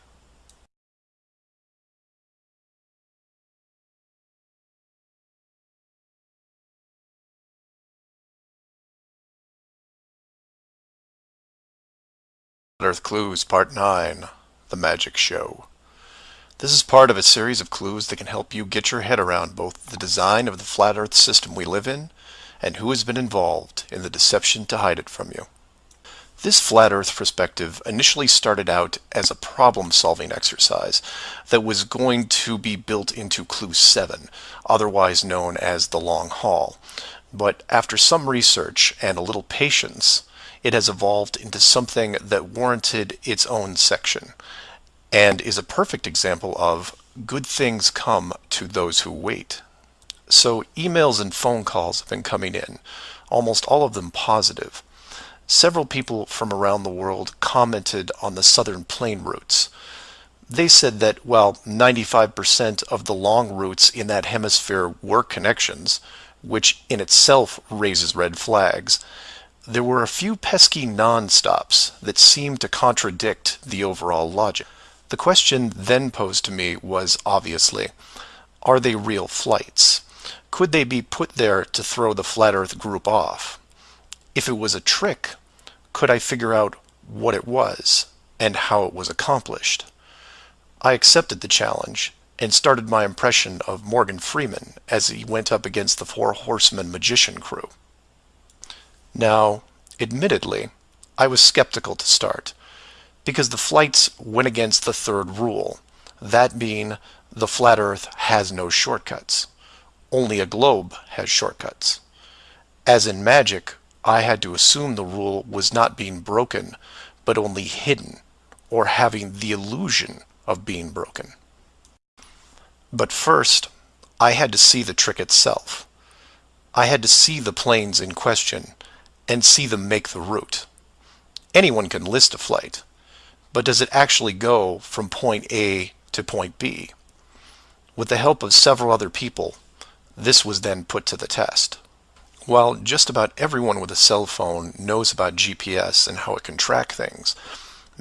Earth Clues Part 9 The Magic Show. This is part of a series of clues that can help you get your head around both the design of the flat Earth system we live in and who has been involved in the deception to hide it from you. This flat Earth perspective initially started out as a problem-solving exercise that was going to be built into Clue 7, otherwise known as the Long Haul. But after some research and a little patience, it has evolved into something that warranted its own section and is a perfect example of good things come to those who wait. So emails and phone calls have been coming in, almost all of them positive. several people from around the world commented on the southern plane routes. They said that while 95% of the long routes in that hemisphere were connections, which in itself raises red flags, there were a few pesky non-stops that seemed to contradict the overall logic. The question then posed to me was obviously, are they real flights? Could they be put there to throw the Flat Earth group off? If it was a trick, could I figure out what it was and how it was accomplished? I accepted the challenge and started my impression of Morgan Freeman as he went up against the Four Horsemen magician crew. Now, admittedly, I was skeptical to start, because the flights went against the third rule, that being the flat earth has no shortcuts. Only a globe has shortcuts. As in magic, I had to assume the rule was not being broken, but only hidden, or having the illusion of being broken. But first, I had to see the trick itself. I had to see the planes in question and see them make the route. Anyone can list a flight, but does it actually go from point A to point B? With the help of several other people, this was then put to the test. While just about everyone with a cell phone knows about GPS and how it can track things,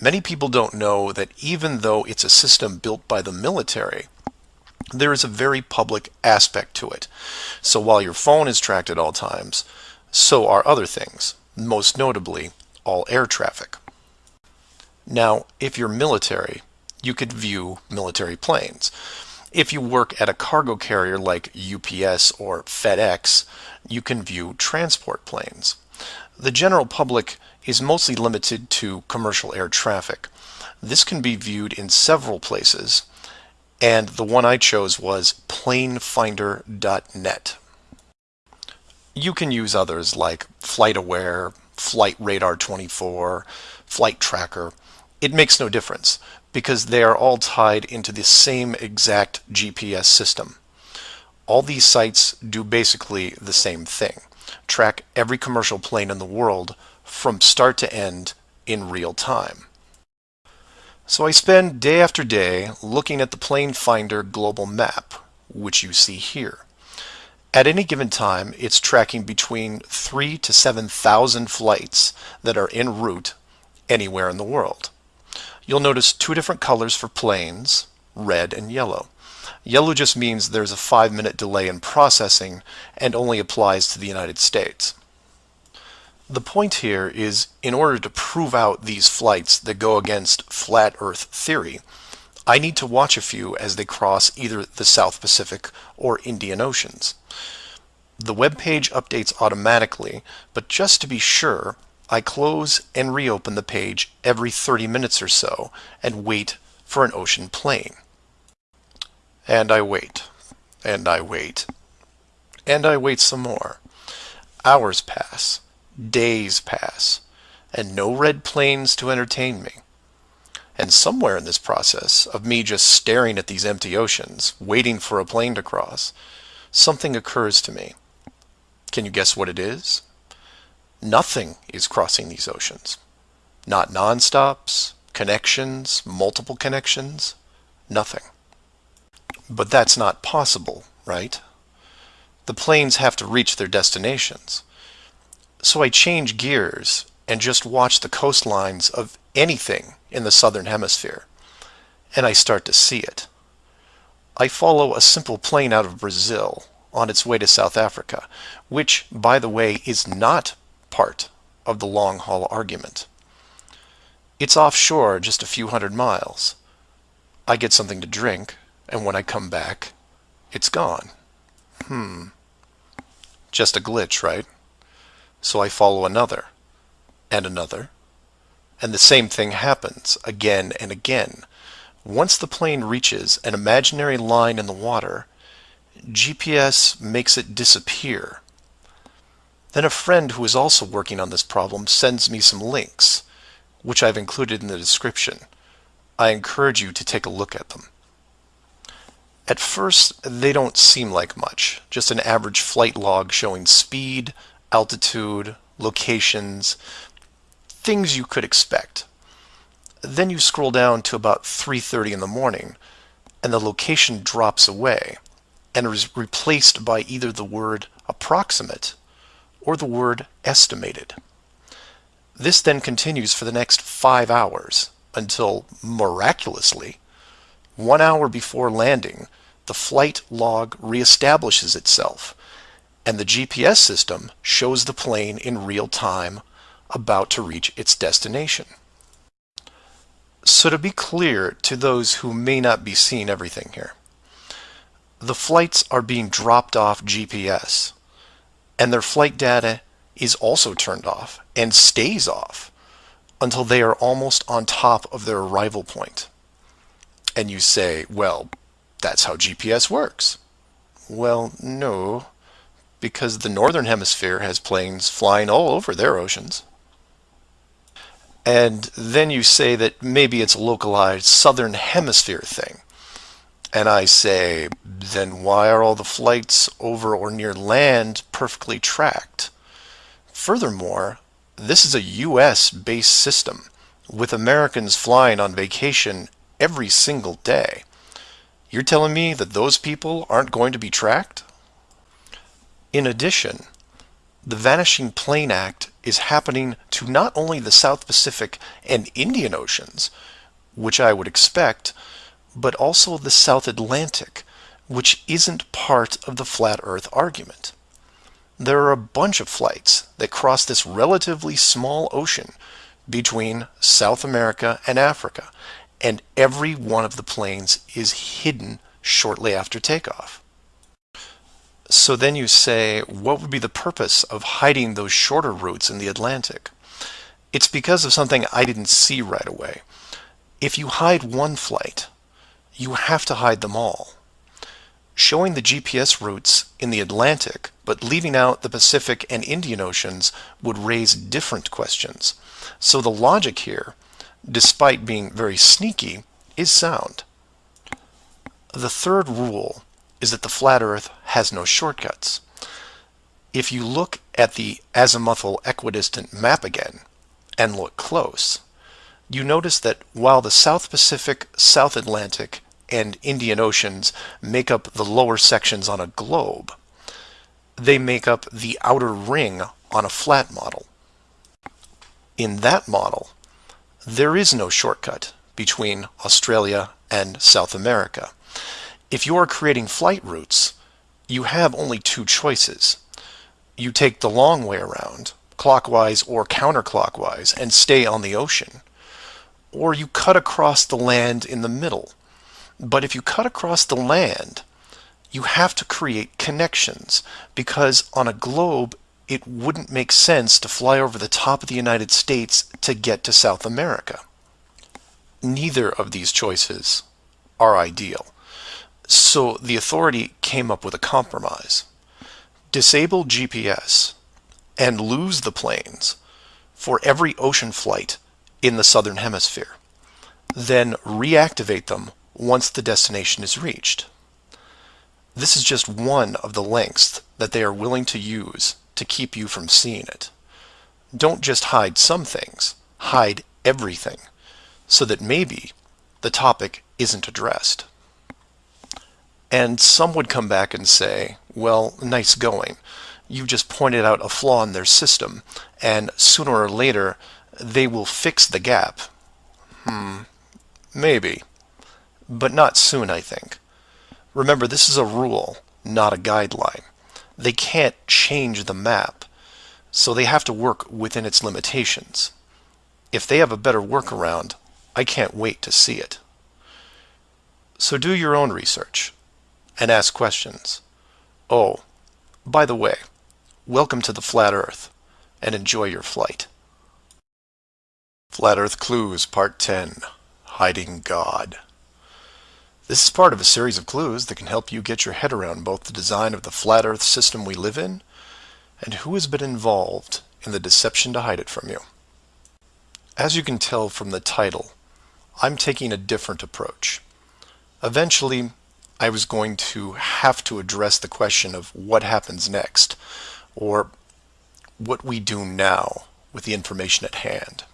many people don't know that even though it's a system built by the military, there is a very public aspect to it. So while your phone is tracked at all times, so are other things, most notably all air traffic. Now, if you're military, you could view military planes. If you work at a cargo carrier like UPS or FedEx, you can view transport planes. The general public is mostly limited to commercial air traffic. This can be viewed in several places, and the one I chose was planefinder.net. You can use others like FlightAware, Flight Radar 24, Flight Tracker. It makes no difference because they are all tied into the same exact GPS system. All these sites do basically the same thing. Track every commercial plane in the world from start to end in real time. So I spend day after day looking at the Plane Finder global map, which you see here. At any given time, it's tracking between 3 to 7,000 flights that are en route anywhere in the world. You'll notice two different colors for planes, red and yellow. Yellow just means there's a five minute delay in processing and only applies to the United States. The point here is in order to prove out these flights that go against flat earth theory, I need to watch a few as they cross either the South Pacific or Indian Oceans. The web page updates automatically, but just to be sure, I close and reopen the page every 30 minutes or so and wait for an ocean plane. And I wait, and I wait, and I wait some more. Hours pass, days pass, and no red planes to entertain me. And somewhere in this process of me just staring at these empty oceans, waiting for a plane to cross, something occurs to me. Can you guess what it is? Nothing is crossing these oceans. Not nonstops, connections, multiple connections, nothing. But that's not possible, right? The planes have to reach their destinations. So I change gears and just watch the coastlines of anything in the southern hemisphere, and I start to see it. I follow a simple plane out of Brazil on its way to South Africa, which, by the way, is not part of the long haul argument. It's offshore just a few hundred miles. I get something to drink, and when I come back, it's gone. Hmm. Just a glitch, right? So I follow another, and another, and the same thing happens again and again. Once the plane reaches an imaginary line in the water, GPS makes it disappear then a friend who is also working on this problem sends me some links, which I've included in the description. I encourage you to take a look at them. At first, they don't seem like much, just an average flight log showing speed, altitude, locations, things you could expect. Then you scroll down to about 3.30 in the morning, and the location drops away and is replaced by either the word approximate or the word estimated. This then continues for the next five hours until, miraculously, one hour before landing, the flight log reestablishes itself and the GPS system shows the plane in real time about to reach its destination. So to be clear to those who may not be seeing everything here, the flights are being dropped off GPS and their flight data is also turned off and stays off until they are almost on top of their arrival point. And you say, well, that's how GPS works. Well, no, because the northern hemisphere has planes flying all over their oceans. And then you say that maybe it's a localized southern hemisphere thing. And I say, then why are all the flights over or near land perfectly tracked? Furthermore, this is a US based system with Americans flying on vacation every single day. You're telling me that those people aren't going to be tracked? In addition, the Vanishing Plane Act is happening to not only the South Pacific and Indian Oceans, which I would expect, but also the South Atlantic, which isn't part of the flat earth argument. There are a bunch of flights that cross this relatively small ocean between South America and Africa, and every one of the planes is hidden shortly after takeoff. So then you say, what would be the purpose of hiding those shorter routes in the Atlantic? It's because of something I didn't see right away. If you hide one flight, you have to hide them all. Showing the GPS routes in the Atlantic, but leaving out the Pacific and Indian Oceans would raise different questions. So the logic here, despite being very sneaky, is sound. The third rule is that the flat Earth has no shortcuts. If you look at the azimuthal equidistant map again, and look close, you notice that while the South Pacific, South Atlantic, and Indian Oceans make up the lower sections on a globe, they make up the outer ring on a flat model. In that model, there is no shortcut between Australia and South America. If you are creating flight routes, you have only two choices. You take the long way around, clockwise or counterclockwise, and stay on the ocean. Or you cut across the land in the middle. But if you cut across the land, you have to create connections because on a globe, it wouldn't make sense to fly over the top of the United States to get to South America. Neither of these choices are ideal. So the authority came up with a compromise. Disable GPS and lose the planes for every ocean flight in the southern hemisphere. Then reactivate them once the destination is reached. This is just one of the lengths that they are willing to use to keep you from seeing it. Don't just hide some things, hide everything, so that maybe the topic isn't addressed. And some would come back and say, well, nice going. You just pointed out a flaw in their system, and sooner or later, they will fix the gap. Hmm, maybe. But not soon, I think. Remember, this is a rule, not a guideline. They can't change the map, so they have to work within its limitations. If they have a better workaround, I can't wait to see it. So do your own research and ask questions. Oh, by the way, welcome to the Flat Earth, and enjoy your flight. Flat Earth Clues Part 10 Hiding God This is part of a series of clues that can help you get your head around both the design of the flat Earth system we live in and who has been involved in the deception to hide it from you. As you can tell from the title, I'm taking a different approach. Eventually, I was going to have to address the question of what happens next, or what we do now with the information at hand.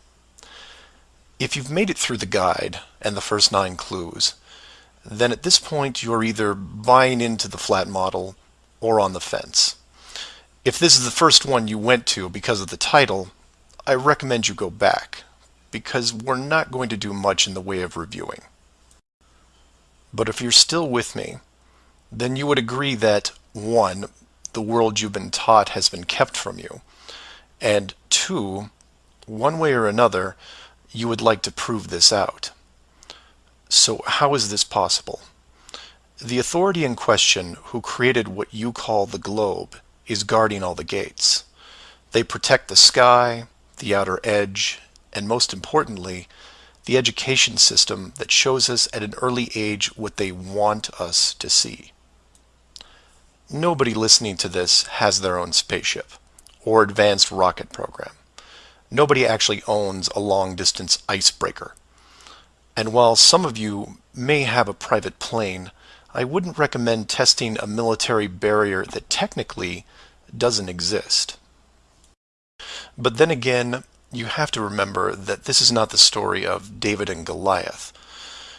If you've made it through the guide and the first nine clues, then at this point you're either buying into the flat model or on the fence. If this is the first one you went to because of the title, I recommend you go back, because we're not going to do much in the way of reviewing. But if you're still with me, then you would agree that 1. The world you've been taught has been kept from you, and 2. One way or another, you would like to prove this out. So how is this possible? The authority in question who created what you call the globe is guarding all the gates. They protect the sky, the outer edge, and most importantly, the education system that shows us at an early age what they want us to see. Nobody listening to this has their own spaceship or advanced rocket program. Nobody actually owns a long-distance icebreaker. And while some of you may have a private plane, I wouldn't recommend testing a military barrier that technically doesn't exist. But then again, you have to remember that this is not the story of David and Goliath.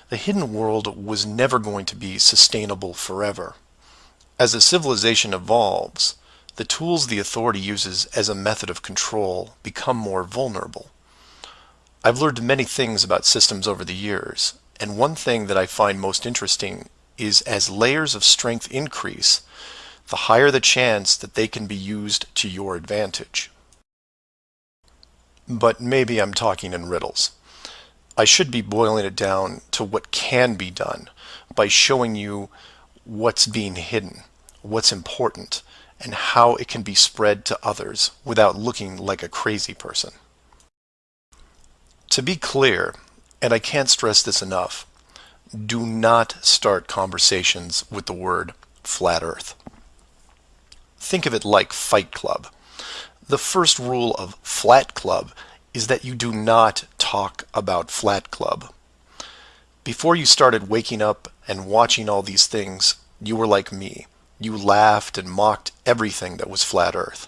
The hidden world was never going to be sustainable forever. As a civilization evolves, the tools the authority uses as a method of control become more vulnerable. I've learned many things about systems over the years, and one thing that I find most interesting is as layers of strength increase, the higher the chance that they can be used to your advantage. But maybe I'm talking in riddles. I should be boiling it down to what can be done by showing you what's being hidden, what's important, and how it can be spread to others without looking like a crazy person. To be clear, and I can't stress this enough, do not start conversations with the word flat earth. Think of it like Fight Club. The first rule of Flat Club is that you do not talk about Flat Club. Before you started waking up and watching all these things, you were like me. You laughed and mocked everything that was flat earth.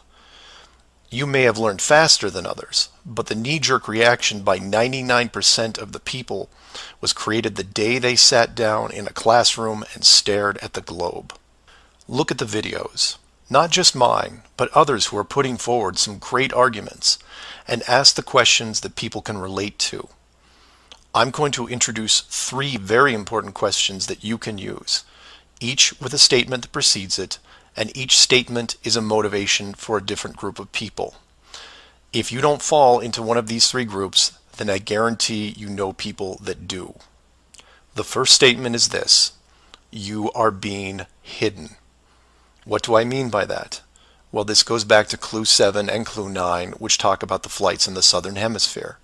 You may have learned faster than others, but the knee-jerk reaction by 99% of the people was created the day they sat down in a classroom and stared at the globe. Look at the videos not just mine, but others who are putting forward some great arguments, and ask the questions that people can relate to. I'm going to introduce three very important questions that you can use, each with a statement that precedes it, and each statement is a motivation for a different group of people. If you don't fall into one of these three groups, then I guarantee you know people that do. The first statement is this, you are being hidden. What do I mean by that? Well, this goes back to clue 7 and clue 9, which talk about the flights in the southern hemisphere.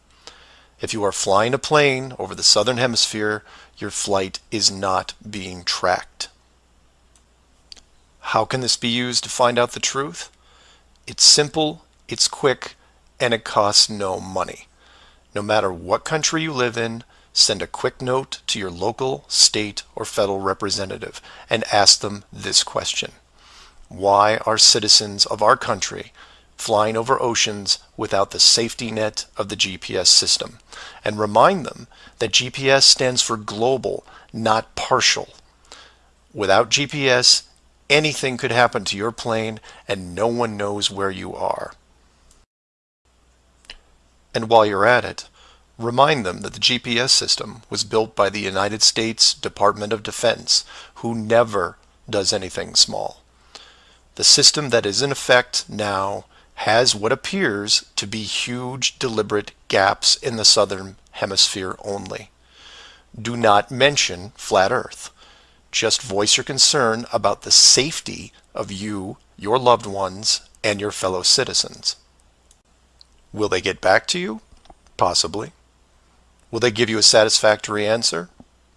If you are flying a plane over the southern hemisphere, your flight is not being tracked. How can this be used to find out the truth? It's simple, it's quick, and it costs no money. No matter what country you live in, send a quick note to your local, state, or federal representative and ask them this question. Why are citizens of our country flying over oceans without the safety net of the GPS system? And remind them that GPS stands for global, not partial. Without GPS, anything could happen to your plane and no one knows where you are. And while you're at it, remind them that the GPS system was built by the United States Department of Defense, who never does anything small. The system that is in effect now has what appears to be huge deliberate gaps in the southern hemisphere only. Do not mention flat earth. Just voice your concern about the safety of you, your loved ones, and your fellow citizens. Will they get back to you? Possibly. Will they give you a satisfactory answer?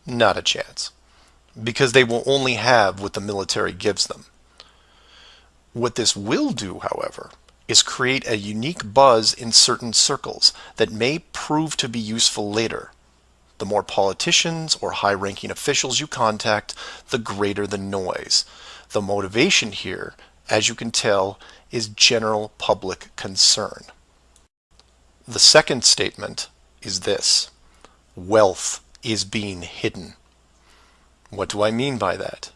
Not a chance. Because they will only have what the military gives them. What this will do, however, is create a unique buzz in certain circles that may prove to be useful later. The more politicians or high-ranking officials you contact, the greater the noise. The motivation here, as you can tell, is general public concern. The second statement is this. wealth is being hidden. What do I mean by that?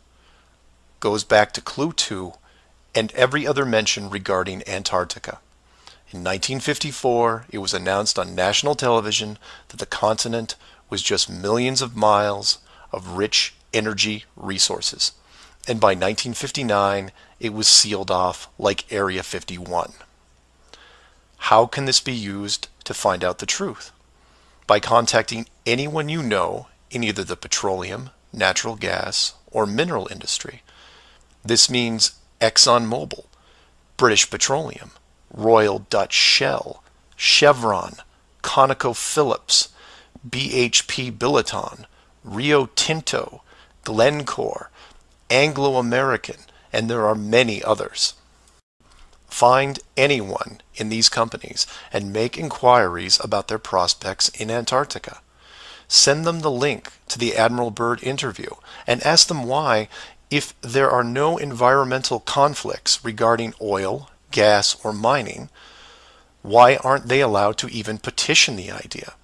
Goes back to clue 2 and every other mention regarding Antarctica. In 1954, it was announced on national television that the continent was just millions of miles of rich energy resources. And by 1959, it was sealed off like Area 51. How can this be used to find out the truth? By contacting anyone you know in either the petroleum, natural gas, or mineral industry. This means ExxonMobil, British Petroleum, Royal Dutch Shell, Chevron, ConocoPhillips, BHP Billiton, Rio Tinto, Glencore, Anglo American, and there are many others. Find anyone in these companies and make inquiries about their prospects in Antarctica. Send them the link to the Admiral Byrd interview and ask them why, if there are no environmental conflicts regarding oil, gas, or mining, why aren't they allowed to even petition the idea,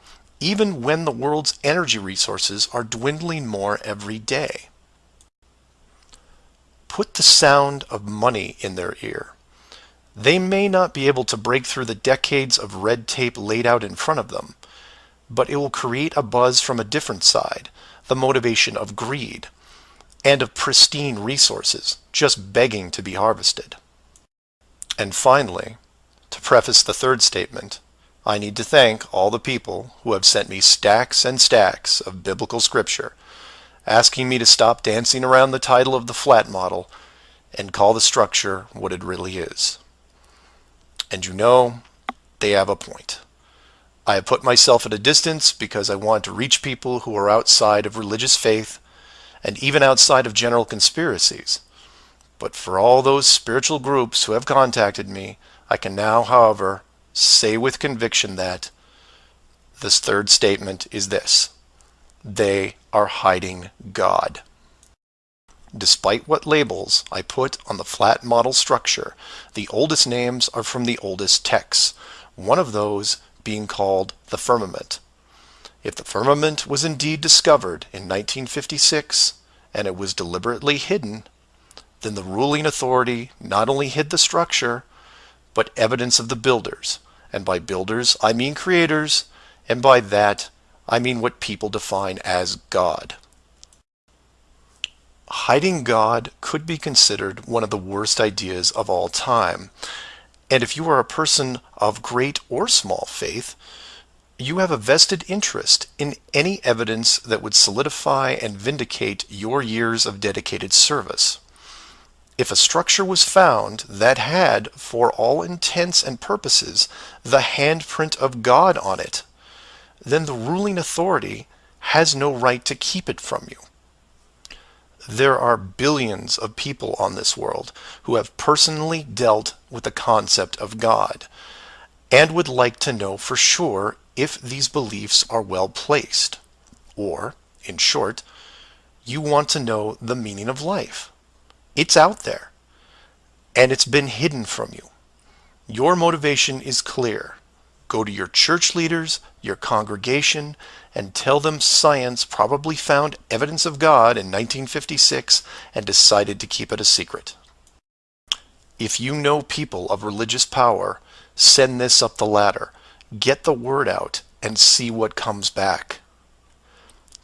even when the world's energy resources are dwindling more every day? Put the sound of money in their ear. They may not be able to break through the decades of red tape laid out in front of them, but it will create a buzz from a different side, the motivation of greed, and of pristine resources just begging to be harvested. And finally, to preface the third statement, I need to thank all the people who have sent me stacks and stacks of biblical scripture asking me to stop dancing around the title of the flat model and call the structure what it really is. And you know, they have a point. I have put myself at a distance because I want to reach people who are outside of religious faith and even outside of general conspiracies. But for all those spiritual groups who have contacted me, I can now, however, say with conviction that this third statement is this. They are hiding God. Despite what labels I put on the flat model structure, the oldest names are from the oldest texts. One of those being called the firmament. If the firmament was indeed discovered in 1956 and it was deliberately hidden, then the ruling authority not only hid the structure, but evidence of the builders. And by builders, I mean creators, and by that, I mean what people define as God. Hiding God could be considered one of the worst ideas of all time, and if you are a person of great or small faith, you have a vested interest in any evidence that would solidify and vindicate your years of dedicated service. If a structure was found that had, for all intents and purposes, the handprint of God on it, then the ruling authority has no right to keep it from you. There are billions of people on this world who have personally dealt with the concept of God and would like to know for sure if these beliefs are well placed. Or, in short, you want to know the meaning of life. It's out there, and it's been hidden from you. Your motivation is clear. Go to your church leaders, your congregation, and tell them science probably found evidence of God in 1956 and decided to keep it a secret. If you know people of religious power, send this up the ladder. Get the word out and see what comes back.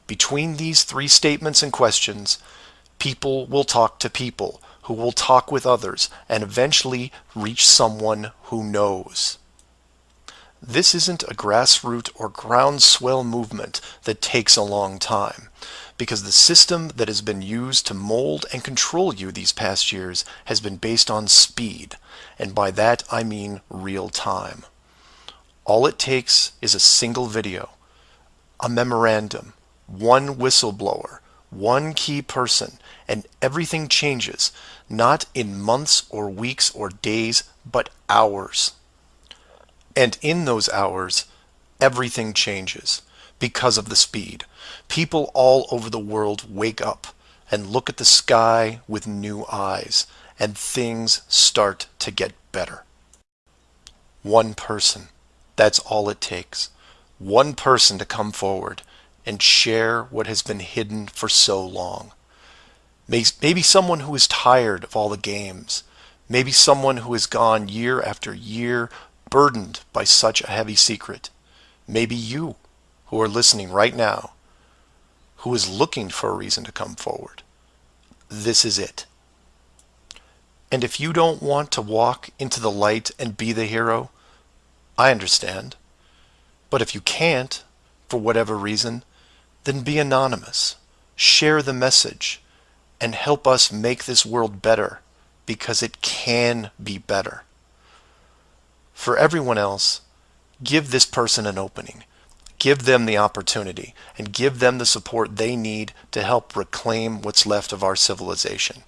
Between these three statements and questions, people will talk to people who will talk with others and eventually reach someone who knows. This isn't a grassroots or groundswell movement that takes a long time, because the system that has been used to mold and control you these past years has been based on speed, and by that I mean real time. All it takes is a single video, a memorandum, one whistleblower, one key person, and everything changes, not in months or weeks or days, but hours. And in those hours, everything changes because of the speed. People all over the world wake up and look at the sky with new eyes, and things start to get better. One person. That's all it takes. One person to come forward and share what has been hidden for so long. Maybe someone who is tired of all the games. Maybe someone who has gone year after year burdened by such a heavy secret. Maybe you who are listening right now who is looking for a reason to come forward. This is it. And if you don't want to walk into the light and be the hero, I understand. But if you can't, for whatever reason, then be anonymous. Share the message and help us make this world better because it can be better. For everyone else, give this person an opening. Give them the opportunity and give them the support they need to help reclaim what's left of our civilization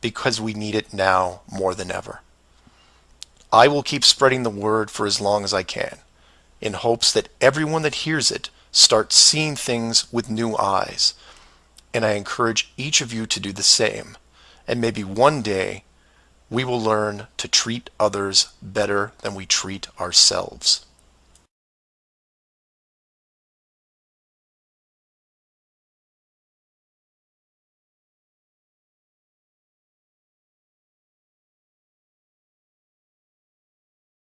because we need it now more than ever. I will keep spreading the word for as long as I can in hopes that everyone that hears it starts seeing things with new eyes. And I encourage each of you to do the same. And maybe one day we will learn to treat others better than we treat ourselves.